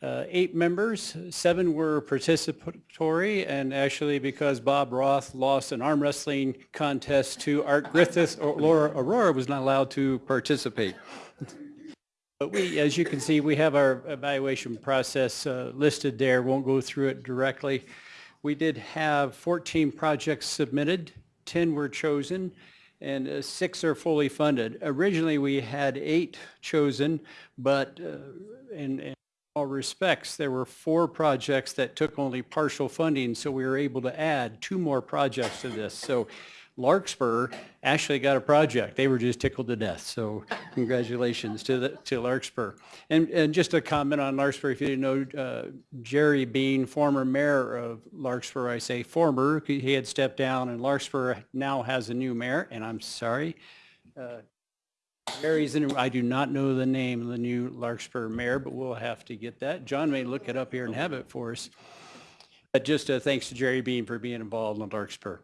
uh, eight members. Seven were participatory, and actually because Bob Roth lost an arm wrestling contest to Art Griffith, Laura Aurora was not allowed to participate. But we, as you can see, we have our evaluation process uh, listed there. Won't go through it directly. We did have 14 projects submitted, 10 were chosen, and uh, six are fully funded. Originally, we had eight chosen, but uh, in, in all respects, there were four projects that took only partial funding, so we were able to add two more projects to this. So Larkspur actually got a project. They were just tickled to death. So congratulations to the, to Larkspur. And, and just a comment on Larkspur, if you didn't know, uh, Jerry Bean, former mayor of Larkspur, I say former, he had stepped down and Larkspur now has a new mayor, and I'm sorry. Uh, Jerry's in, I do not know the name of the new Larkspur mayor, but we'll have to get that. John may look it up here and have it for us. But just uh, thanks to Jerry Bean for being involved in Larkspur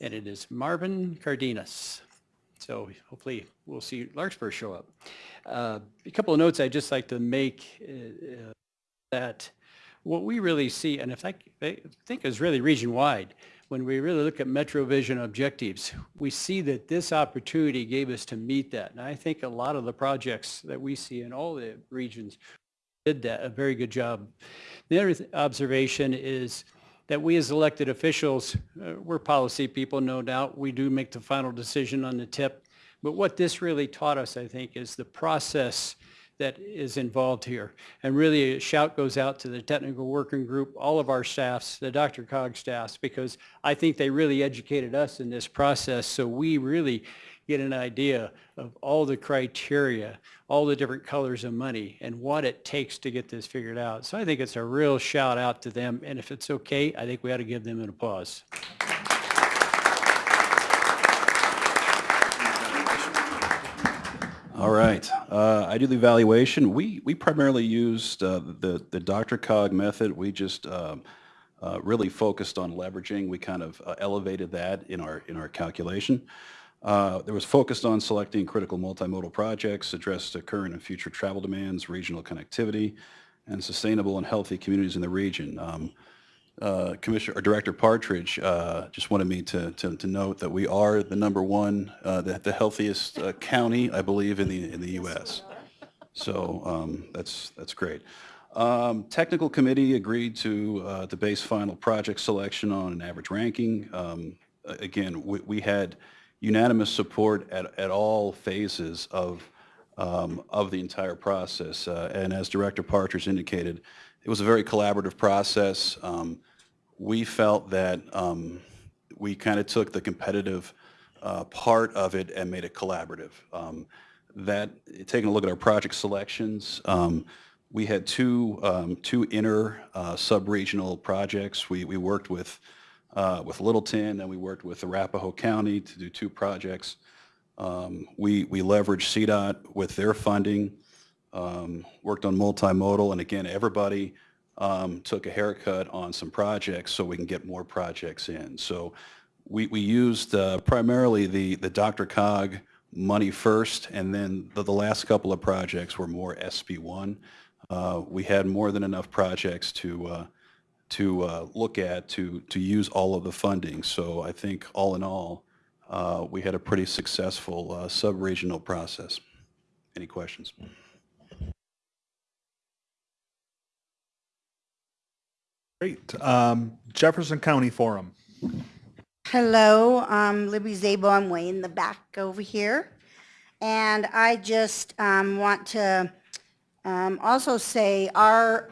and it is Marvin Cardenas. So hopefully we'll see Larkspur show up. Uh, a couple of notes I'd just like to make uh, that what we really see, and if I, I think is really region-wide, when we really look at MetroVision objectives, we see that this opportunity gave us to meet that. And I think a lot of the projects that we see in all the regions did that, a very good job. The other th- observation is that we as elected officials, uh, we're policy people, no doubt. We do make the final decision on the tip. But what this really taught us, I think, is the process that is involved here. And really a shout goes out to the technical working group, all of our staffs, the DRCOG staffs, because I think they really educated us in this process. So we really get an idea of all the criteria, all the different colors of money and what it takes to get this figured out. So I think it's a real shout out to them. And if it's okay, I think we ought to give them an applause. All right. Uh, I do the evaluation. We, we primarily used uh, the, the DRCOG method. We just um, uh, really focused on leveraging. We kind of uh, elevated that in our, in our calculation. Uh, there was focused on selecting critical multimodal projects, address the current and future travel demands, regional connectivity, and sustainable and healthy communities in the region. Um, uh, Commissioner or Director Partridge uh, just wanted me to, to, to note that we are the number one, uh, the, the healthiest uh, county, I believe, in the in the U.S. So um, that's that's great. Um, technical committee agreed to to base final project selection on an average ranking. Um, again, we, we had unanimous support at, at all phases of um, of the entire process. Uh, and as Director Partridge indicated, it was a very collaborative process. Um, we felt that um, we kind of took the competitive uh, part of it and made it collaborative. Um, that, taking a look at our project selections, um, we had two, um, two inner uh, sub-regional projects. We, we worked with, uh, with Littleton and we worked with Arapahoe County to do two projects. Um, we, we leveraged CDOT with their funding, um, worked on multimodal, and again, everybody um, took a haircut on some projects so we can get more projects in. So we, we used uh, primarily the, the DRCOG money first, and then the, the last couple of projects were more SB1. Uh, we had more than enough projects to, uh, to uh, look at to, to use all of the funding. So I think all in all, uh, we had a pretty successful uh, sub-regional process. Any questions? Great. Um, Jefferson County Forum. Hello, um, Libby Szabo. I'm way in the back over here. And I just um, want to um, also say our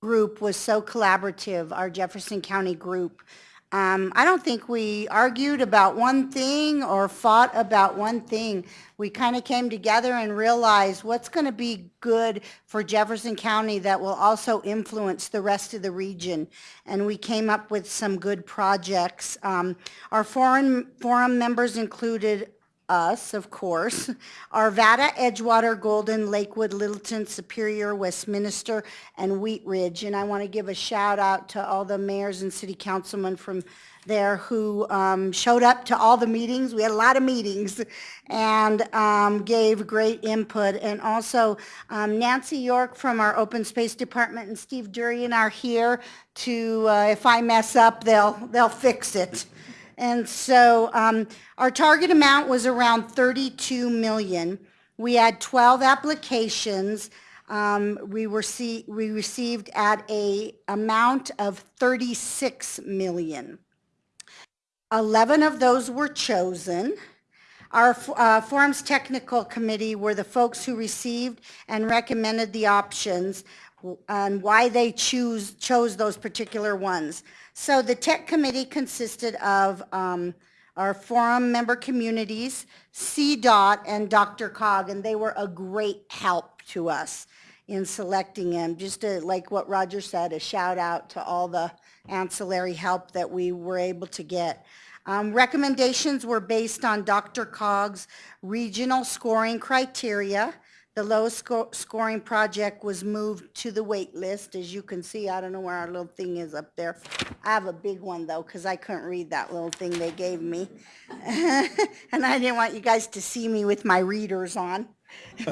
group was so collaborative, our Jefferson County group. Um, I don't think we argued about one thing or fought about one thing. We kind of came together and realized what's going to be good for Jefferson County that will also influence the rest of the region. And we came up with some good projects. Um, our foreign forum members included us, of course, Arvada, Edgewater, Golden, Lakewood, Littleton, Superior, Westminster, and Wheat Ridge. And I want to give a shout out to all the mayors and city councilmen from there who um, showed up to all the meetings. We had a lot of meetings and um, gave great input. And also um, Nancy York from our Open Space Department and Steve Durian are here to, uh, if I mess up, they'll, they'll fix it. And so um, our target amount was around 32 million. We had 12 applications. Um, we, were see, we received at a amount of 36 million. 11 of those were chosen. Our uh, Forums Technical Committee were the folks who received and recommended the options and why they choose, chose those particular ones. So the tech committee consisted of um, our forum member communities, CDOT, and DRCOG, and they were a great help to us in selecting them. Just to, like what Roger said, a shout out to all the ancillary help that we were able to get. Um, recommendations were based on DRCOG's regional scoring criteria. The lowest sco scoring project was moved to the wait list. As you can see, I don't know where our little thing is up there. I have a big one though, because I couldn't read that little thing they gave me. and I didn't want you guys to see me with my readers on.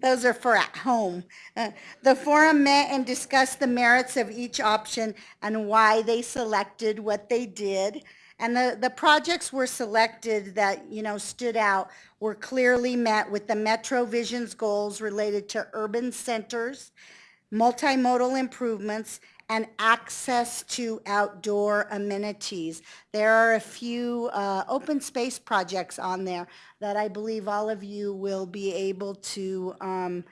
Those are for at home. Uh, the forum met and discussed the merits of each option and why they selected what they did. And the, the projects were selected that, you know, stood out were clearly met with the Metro Vision's goals related to urban centers, multimodal improvements, and access to outdoor amenities. There are a few uh, open space projects on there that I believe all of you will be able to um,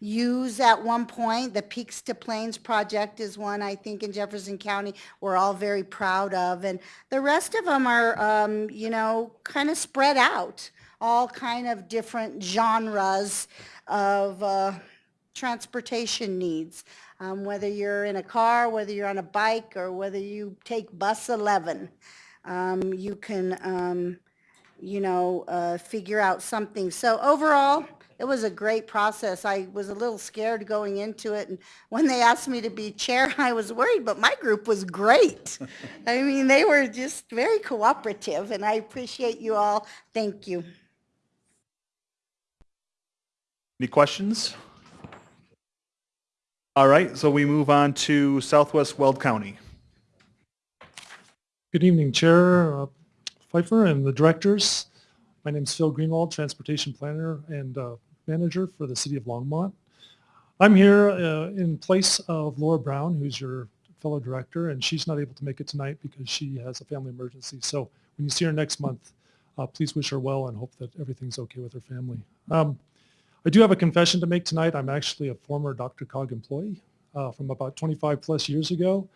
use at one point. The Peaks to Plains project is one I think in Jefferson County we're all very proud of. And the rest of them are, um, you know, kind of spread out, all kind of different genres of uh, transportation needs. Um, whether you're in a car, whether you're on a bike, or whether you take bus 11, um, you can, um, you know, uh, figure out something. So overall, it was a great process. I was a little scared going into it, and when they asked me to be chair, I was worried, but my group was great. I mean, they were just very cooperative, and I appreciate you all. Thank you. Any questions? All right, so we move on to Southwest Weld County. Good evening, Chair uh, Fifer and the directors. My name is Phil Greenwald, Transportation Planner and uh, Manager for the City of Longmont. I'm here uh, in place of Laura Brown, who's your fellow director, and she's not able to make it tonight because she has a family emergency. So when you see her next month, uh, please wish her well and hope that everything's okay with her family. Um, I do have a confession to make tonight. I'm actually a former DRCOG employee uh, from about 25 plus years ago.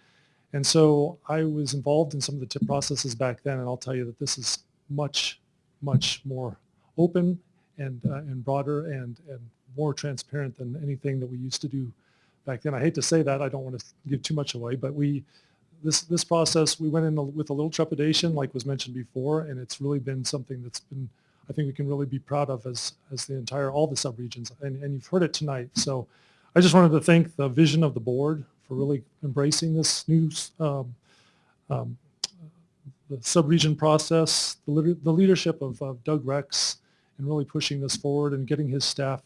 And so I was involved in some of the tip processes back then, and I'll tell you that this is much, much more open and, uh, and broader and, and more transparent than anything that we used to do back then. I hate to say that, I don't want to give too much away, but we, this, this process, we went in with a little trepidation, like was mentioned before, and it's really been something that's been, I think we can really be proud of as, as the entire, all the subregions, and, and you've heard it tonight. So I just wanted to thank the vision of the board for really embracing this new um, um, the subregion process, the, the leadership of, of Doug Rex, and really pushing this forward and getting his staff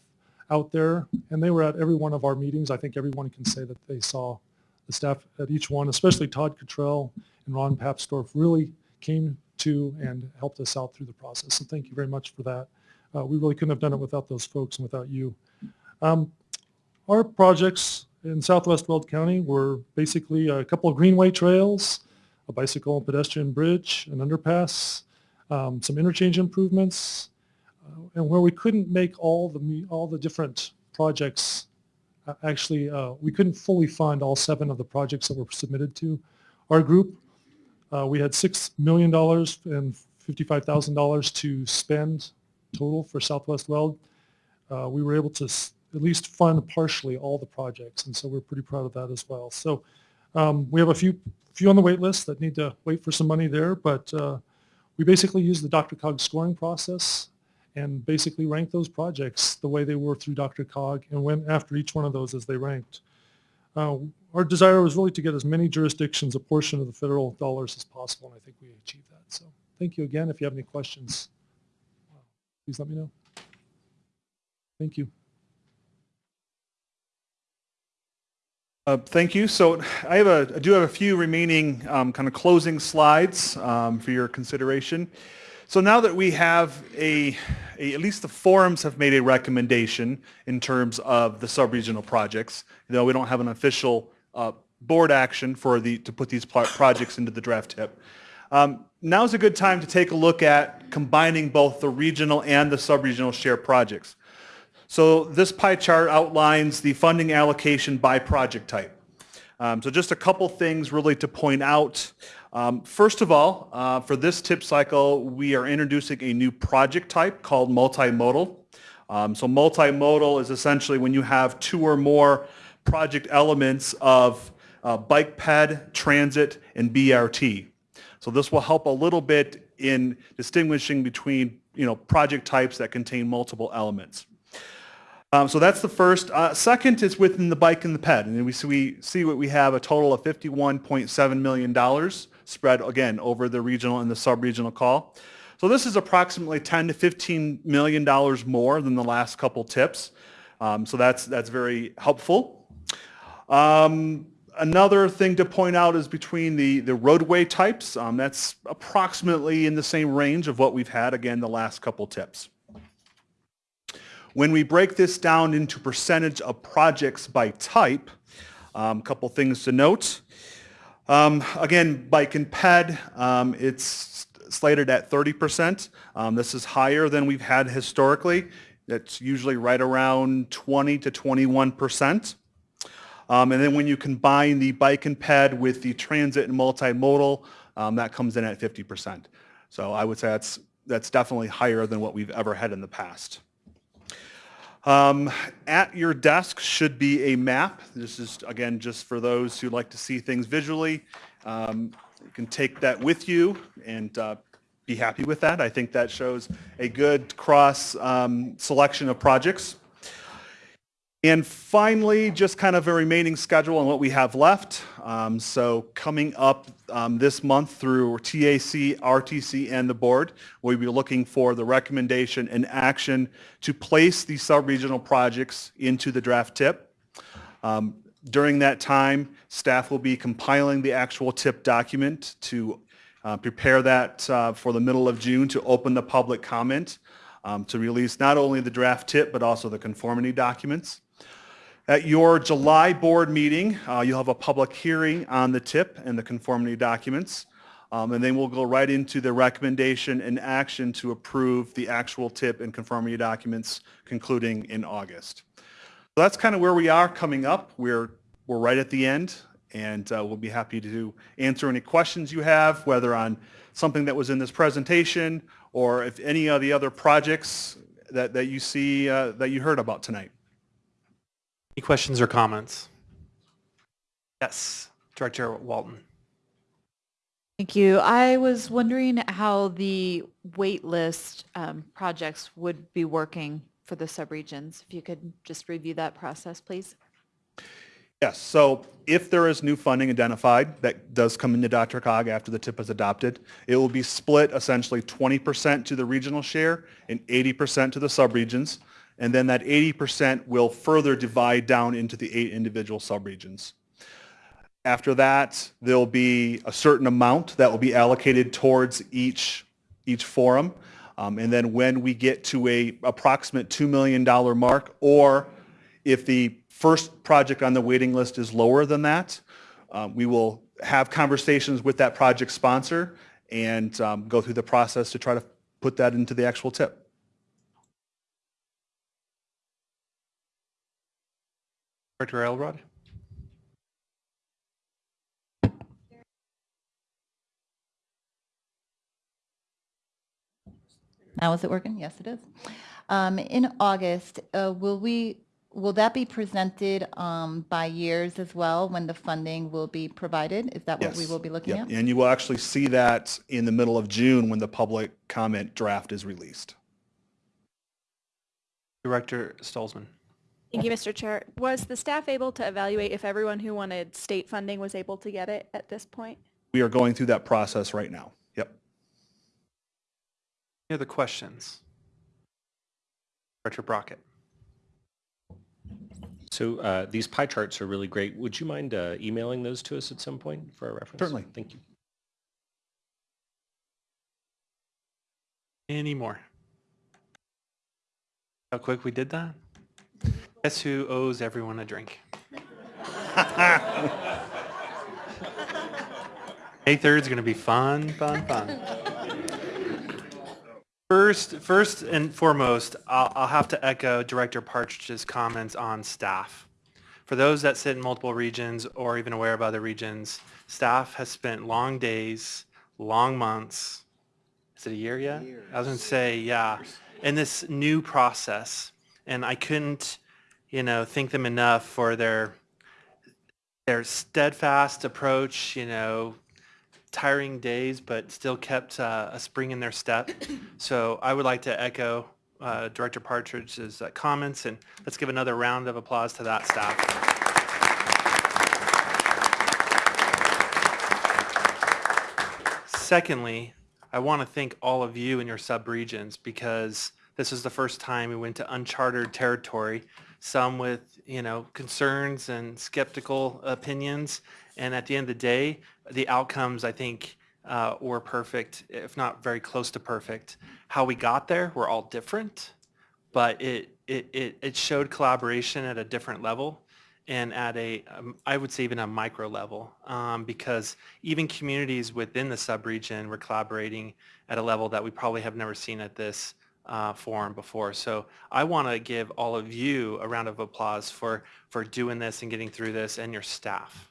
out there. And they were at every one of our meetings. I think everyone can say that they saw the staff at each one, especially Todd Cottrell and Ron Papsdorf really came to and helped us out through the process. So thank you very much for that. Uh, we really couldn't have done it without those folks and without you. Um, our projects in Southwest Weld County were basically a couple of greenway trails, a bicycle and pedestrian bridge, an underpass, um, some interchange improvements, and where we couldn't make all the all the different projects uh, actually uh, we couldn't fully fund all seven of the projects that were submitted to our group. Uh, we had six million dollars and fifty-five thousand dollars to spend total for Southwest Weld. Uh, we were able to at least fund partially all the projects, and so we're pretty proud of that as well. So um, we have a few few on the wait list that need to wait for some money there, but uh, we basically use the DRCOG scoring process and basically ranked those projects the way they were through DRCOG and went after each one of those as they ranked. Uh, our desire was really to get as many jurisdictions a portion of the federal dollars as possible, and I think we achieved that. So thank you again. If you have any questions, please let me know. Thank you. Uh, Thank you. So I have a, I do have a few remaining um, kind of closing slides um, for your consideration. So now that we have a, a, at least the forums have made a recommendation in terms of the sub-regional projects, though we don't have an official uh, board action for the, to put these projects into the draft tip. Um, Now's a good time to take a look at combining both the regional and the sub-regional share projects. So this pie chart outlines the funding allocation by project type. Um, so just a couple things really to point out. Um, first of all, uh, for this tip cycle, we are introducing a new project type called multimodal. Um, so multimodal is essentially when you have two or more project elements of uh, bike ped, transit, and BRT. So this will help a little bit in distinguishing between you know project types that contain multiple elements. Um, so that's the first. Uh, second is within the bike and the ped. And we see, we see what we have a total of $51.7 million spread, again, over the regional and the sub-regional call. So this is approximately 10 to $15 million more than the last couple tips. Um, so that's, that's very helpful. Um, another thing to point out is between the, the roadway types. Um, that's approximately in the same range of what we've had, again, the last couple tips. When we break this down into percentage of projects by type, Um, Couple things to note. Um, Again, bike and ped, um, it's slated at 30%. Um, This is higher than we've had historically. It's usually right around 20 to 21%. Um, And then when you combine the bike and ped with the transit and multimodal, um, that comes in at 50%. So I would say that's, that's definitely higher than what we've ever had in the past. Um, At your desk should be a map. This is, again, just for those who like to see things visually. Um, You can take that with you and uh, be happy with that. I think that shows a good cross um, selection of projects. And finally, just kind of a remaining schedule on what we have left. Um, So coming up um, this month through TAC, RTC, and the board, we'll be looking for the recommendation and action to place these sub-regional projects into the draft tip. Um, During that time, staff will be compiling the actual tip document to uh, prepare that uh, for the middle of June to open the public comment, um, to release not only the draft tip, but also the conformity documents. At your July board meeting, uh, you'll have a public hearing on the tip and the conformity documents. Um, And then we'll go right into the recommendation and action to approve the actual tip and conformity documents concluding in August. So that's kind of where we are coming up. We're, we're right at the end, and uh, we'll be happy to answer any questions you have, whether on something that was in this presentation or if any of the other projects that, that you see, uh, that you heard about tonight. Any questions or comments? Yes, Director Walton. Thank you. I was wondering how the wait list um, projects would be working for the subregions. If you could just review that process, please. Yes, so if there is new funding identified that does come into DRCOG after the TIP is adopted, it will be split essentially 20% to the regional share and 80% to the subregions. And then that 80% will further divide down into the eight individual subregions. After that, there'll be a certain amount that will be allocated towards each, each forum. Um, and then when we get to a approximate $2 million mark, or if the first project on the waiting list is lower than that, um, we will have conversations with that project sponsor and um, go through the process to try to put that into the actual tip. Director Elrod? Now is it working? Yes, it is. Um, In August, uh, will we, will that be presented um, by years as well, when the funding will be provided? Is that what we will be looking Yep, at? And you will actually see that in the middle of June when the public comment draft is released. Director Stolzmann. Thank you, Mr. Chair. Was the staff able to evaluate if everyone who wanted state funding was able to get it at this point? We are going through that process right now. Yep. Any other questions? Director Brockett. So uh, these pie charts are really great. Would you mind uh, emailing those to us at some point for our reference? Certainly. Thank you. Any more? How quick we did that? Guess who owes everyone a drink? May 3rd is going to be fun, fun, fun. First, first and foremost, I'll, I'll have to echo Director Partridge's comments on staff. For those that sit in multiple regions or even aware of other regions, staff has spent long days, long months. Is it a year yet? I was going to say, yeah, in this new process. And I couldn't, you know, thank them enough for their their steadfast approach, you know, tiring days, but still kept uh, a spring in their step. So I would like to echo uh, Director Partridge's uh, comments, and let's give another round of applause to that staff. Secondly, I want to thank all of you in your subregions because this is the first time we went to uncharted territory, some with, you know, concerns and skeptical opinions. And at the end of the day, the outcomes, I think, uh, were perfect, if not very close to perfect. How we got there, we're all different, but it, it, it, it showed collaboration at a different level. and at a, um, I would say even a micro level, um, because even communities within the subregion were collaborating at a level that we probably have never seen at this uh, forum before. So I want to give all of you a round of applause for, for doing this and getting through this and your staff.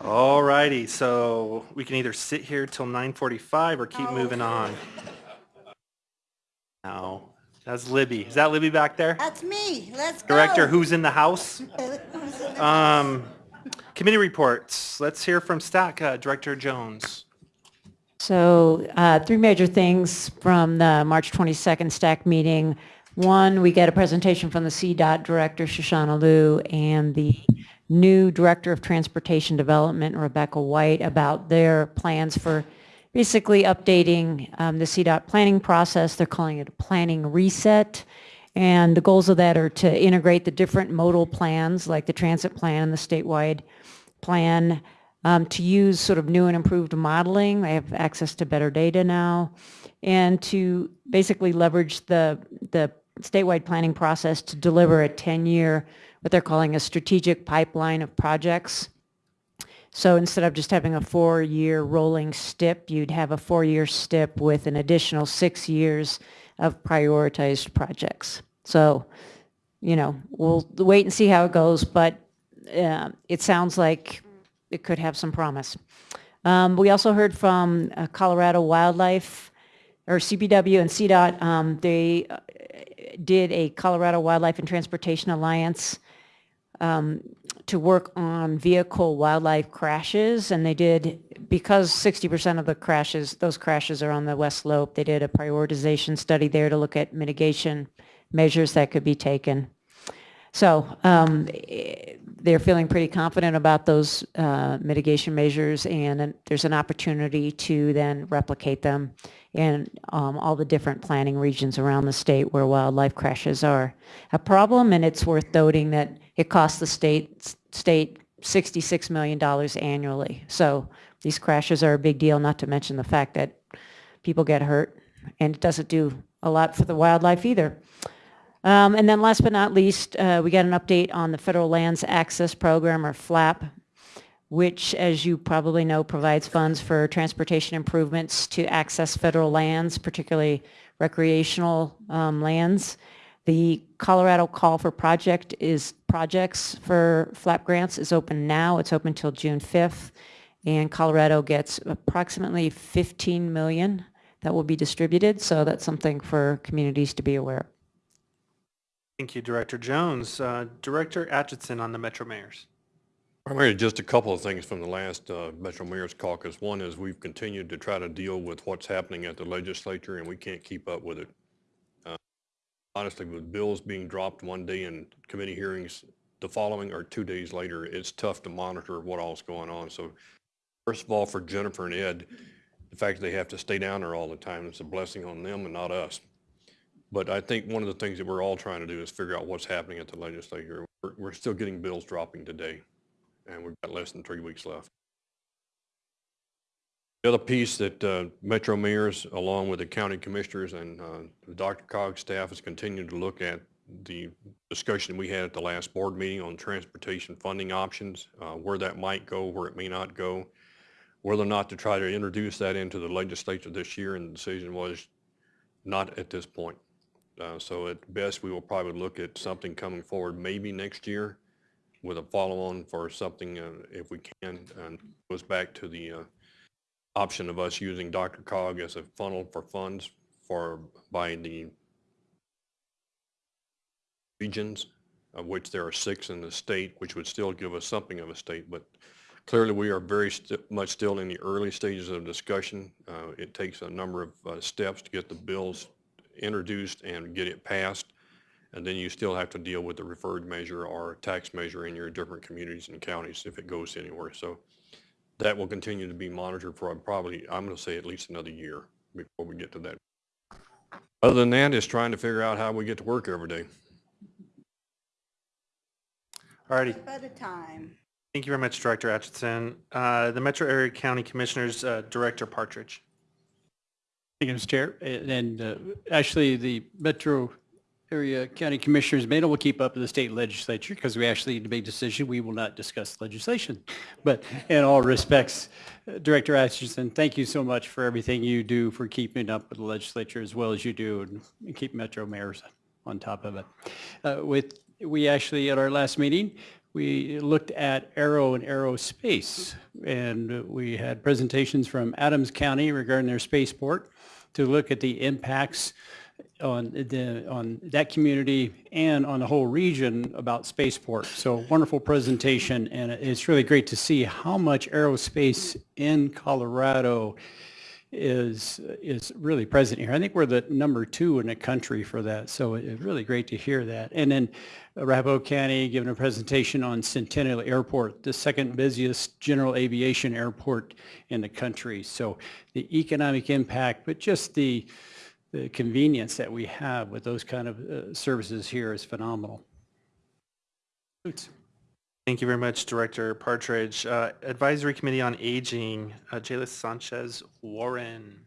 All righty, so we can either sit here till 9:45 or keep moving on. No, that's Libby. Is that Libby back there? That's me. Let's go. Director, who's in the house? Um, committee reports. Let's hear from STAC uh, Director Jones. So uh, three major things from the March 22nd STAC meeting. One, we get a presentation from the CDOT Director, Shoshana Lew, and the new Director of Transportation Development, Rebecca White, about their plans for basically updating um, the CDOT planning process. They're calling it a planning reset. And the goals of that are to integrate the different modal plans, like the transit plan and the statewide plan, um, to use sort of new and improved modeling. They have access to better data now. And to basically leverage the, the statewide planning process to deliver a 10-year, what they're calling a strategic pipeline of projects. So instead of just having a four-year rolling STIP, you'd have a four-year STIP with an additional six years of prioritized projects. So, you know, we'll wait and see how it goes, but uh, it sounds like it could have some promise. Um, we also heard from uh, Colorado Wildlife, or CPW and CDOT. Um, they uh, did a Colorado Wildlife and Transportation Alliance um, to work on vehicle wildlife crashes, and they did, because 60% of the crashes, those crashes are on the west slope, they did a prioritization study there to look at mitigation measures that could be taken. So um, they're feeling pretty confident about those uh, mitigation measures, and there's an opportunity to then replicate them in um, all the different planning regions around the state where wildlife crashes are a problem. And it's worth noting that it costs the state state $66 million annually. So these crashes are a big deal, not to mention the fact that people get hurt, and it doesn't do a lot for the wildlife either. Um, and then last but not least, uh, we got an update on the Federal Lands Access Program, or FLAP, which, as you probably know, provides funds for transportation improvements to access federal lands, particularly recreational um, lands. The Colorado call for project is projects for FLAP grants is open now. It's open till June 5th. And Colorado gets approximately 15 million that will be distributed. So that's something for communities to be aware of. Thank you, Director Jones. Uh, Director Atchison on the Metro Mayors. Primarily, just a couple of things from the last uh, Metro Mayor's Caucus. One is we've continued to try to deal with what's happening at the legislature, and we can't keep up with it. Uh, honestly, with bills being dropped one day and committee hearings the following or two days later, it's tough to monitor what all's going on. So first of all, for Jennifer and Ed, the fact that they have to stay down there all the time is a blessing on them and not us. But I think one of the things that we're all trying to do is figure out what's happening at the legislature. We're, we're still getting bills dropping today, and we've got less than three weeks left. The other piece that uh, Metro mayors, along with the county commissioners and uh, DRCOG staff, has continued to look at the discussion we had at the last board meeting on transportation funding options, uh, where that might go, where it may not go, whether or not to try to introduce that into the legislature this year, and the decision was not at this point. Uh, so at best, we will probably look at something coming forward maybe next year with a follow-on for something uh, if we can. And goes back to the uh, option of us using DRCOG as a funnel for funds for by the regions, of which there are six in the state, which would still give us something of a state. But clearly, we are very st much still in the early stages of discussion. Uh, it takes a number of uh, steps to get the bills introduced and get it passed. And then you still have to deal with the referred measure or tax measure in your different communities and counties if it goes anywhere. So that will continue to be monitored for probably, I'm going to say at least another year before we get to that. Other than that, that, is trying to figure out how we get to work every day. Alrighty. Step At a time. Thank you very much, Director Atchison. Uh, the Metro Area County Commissioners, uh, Director Partridge. Thank you, Mr. Chair. And uh, actually, the Metro Area County Commissioners may not will keep up with the state legislature because we actually need to make a decision. We will not discuss legislation. But in all respects, Director Atchison, thank you so much for everything you do for keeping up with the legislature as well as you do and keep Metro mayors on top of it. Uh, With, we actually, at our last meeting, we looked at aero and aerospace, and we had presentations from Adams County regarding their spaceport to look at the impacts on the, on that community and on the whole region about spaceport. So wonderful presentation, and it's really great to see how much aerospace in Colorado is is really present here. I think we're the number two in the country for that, so it's really great to hear that. And then Arapahoe County giving a presentation on Centennial Airport, the second busiest general aviation airport in the country. So the economic impact, but just the the convenience that we have with those kind of uh, services here is phenomenal. Thank you very much, Director Partridge. Uh, Advisory Committee on Aging, uh, Jaylis Sanchez Warren.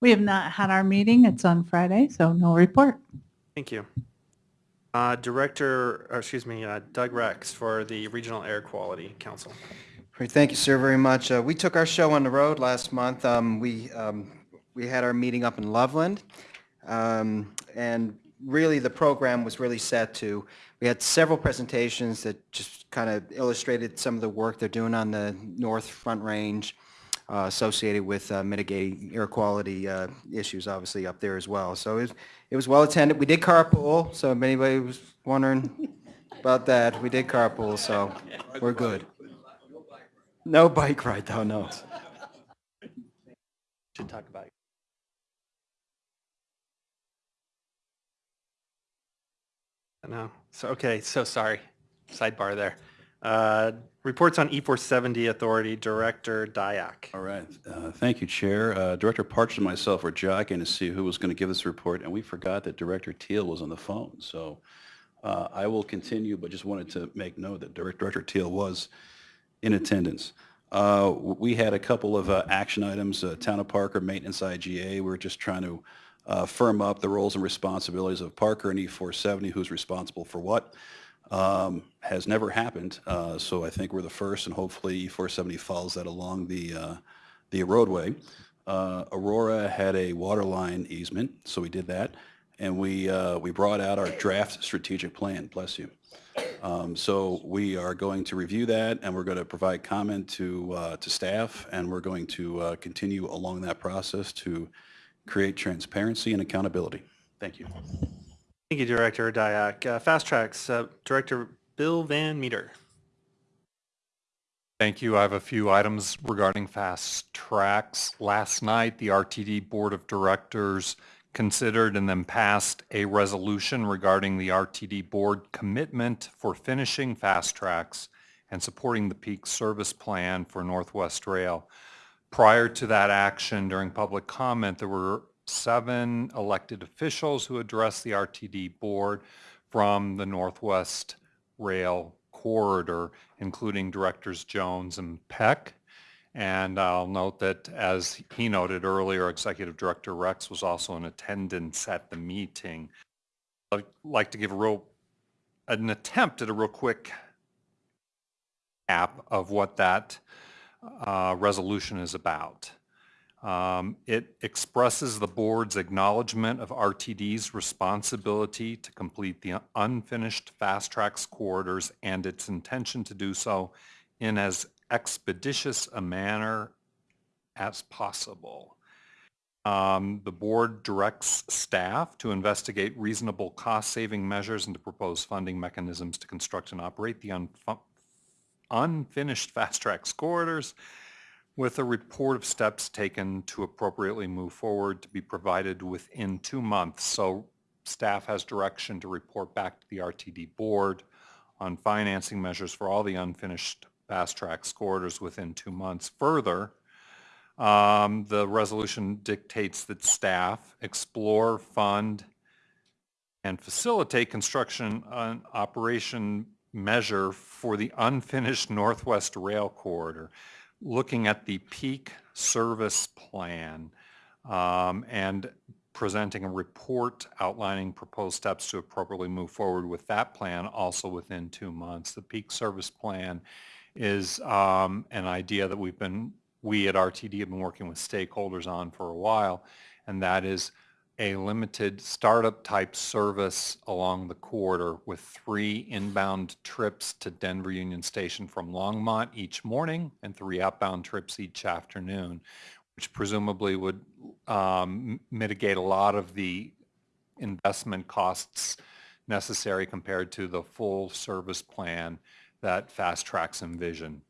We have not had our meeting. It's on Friday, so no report. Thank you. Uh, Director, or excuse me, uh, Doug Rex for the Regional Air Quality Council. Great, thank you, sir, very much. Uh, We took our show on the road last month. Um, We, um, we had our meeting up in Loveland. Um, And really, the program was really set to, we had several presentations that just kind of illustrated some of the work they're doing on the North Front Range uh, associated with uh, mitigating air quality uh, issues, obviously, up there as well. So it was, it was well attended. We did carpool, so if anybody was wondering about that, we did carpool, so we're good. No bike ride, though, no. Should talk about No. So, okay, so sorry. Sidebar there. Uh, Reports on E470 Authority, Director Dyak. All right. Uh, Thank you, Chair. Uh, Director Partridge and myself were jockeying to see who was going to give this report, and we forgot that Director Teal was on the phone. So uh, I will continue, but just wanted to make note that Direct- Director Teal was in attendance. Uh, We had a couple of uh, action items, Town of Parker Maintenance IGA. We were just trying to uh, firm up the roles and responsibilities of Parker and E470, who's responsible for what. Um, Has never happened, uh, so I think we're the first, and hopefully E470 follows that along the, uh, the roadway. Uh, Aurora had a water line easement, so we did that. And we, uh, we brought out our draft strategic plan, bless you. Um, So we are going to review that, and we're going to provide comment to, uh, to staff, and we're going to continue along that process to create transparency and accountability. Thank you. Thank you, Director Dyak. Uh, Fast Tracks, uh, Director Bill Van Meter. Thank you. I have a few items regarding fast tracks. Last night, the RTD Board of Directors considered and then passed a resolution regarding the RTD Board commitment for finishing fast tracks and supporting the peak service plan for Northwest Rail. Prior to that action, during public comment, there were seven elected officials who addressed the RTD Board from the Northwest Rail corridor, including Directors Jones and Peck. And I'll note that, as he noted earlier, Executive Director Rex was also in attendance at the meeting. I'd like to give a real, an attempt at a real quick app of what that uh, resolution is about. Um, It expresses the board's acknowledgement of RTD's responsibility to complete the unfinished fast tracks corridors and its intention to do so in as expeditious a manner as possible. Um, The board directs staff to investigate reasonable cost-saving measures and to propose funding mechanisms to construct and operate the unfinished fast tracks corridors with a report of steps taken to appropriately move forward to be provided within two months. So staff has direction to report back to the RTD board on financing measures for all the unfinished fast track corridors within two months. Further, um, the resolution dictates that staff explore, fund, and facilitate construction and operation measure for the unfinished Northwest Rail Corridor, looking at the peak service plan um, and presenting a report outlining proposed steps to appropriately move forward with that plan also within two months. The peak service plan is um, an idea that we've been, we at RTD have been working with stakeholders on for a while, and that is a limited startup type service along the corridor with three inbound trips to Denver Union Station from Longmont each morning and three outbound trips each afternoon, which presumably would um, mitigate a lot of the investment costs necessary compared to the full service plan that Fast Tracks envision.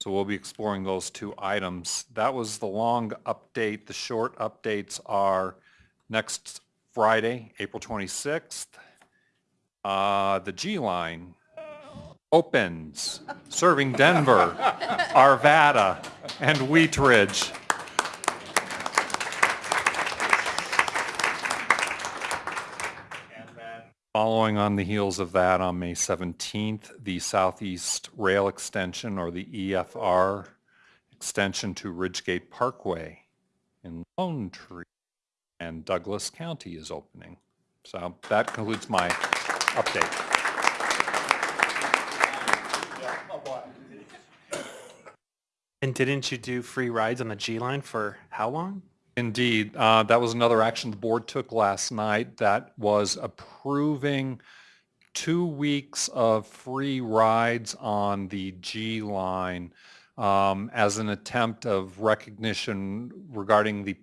So we'll be exploring those two items. That was the long update. The short updates are next Friday, April 26th, uh, the G line opens, serving Denver, Arvada, and Wheat Ridge. Following on the heels of that, on May 17th, the Southeast Rail Extension, or the EFR extension to Ridgegate Parkway in Lone Tree and Douglas County is opening. So that concludes my update. And didn't you do free rides on the G line for how long? Indeed, uh, that was another action the board took last night. That was approving two weeks of free rides on the G line um, as an attempt of recognition regarding the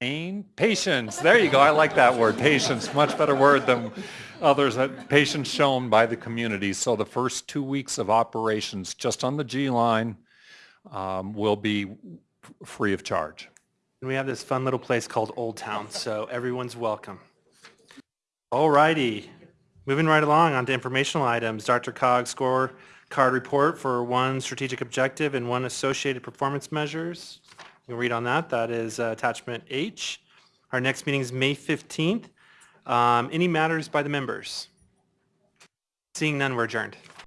pain, patience. There you go. I like that word, patience. Much better word than others. Patience shown by the community. So the first two weeks of operations just on the G line um, will be free of charge. And we have this fun little place called Old Town, so everyone's welcome. All righty, moving right along on to informational items. DRCOG score card report for one strategic objective and one associated performance measures. You can read on that. That is uh, attachment H. Our next meeting is May 15th. Um, Any matters by the members? Seeing none, we're adjourned.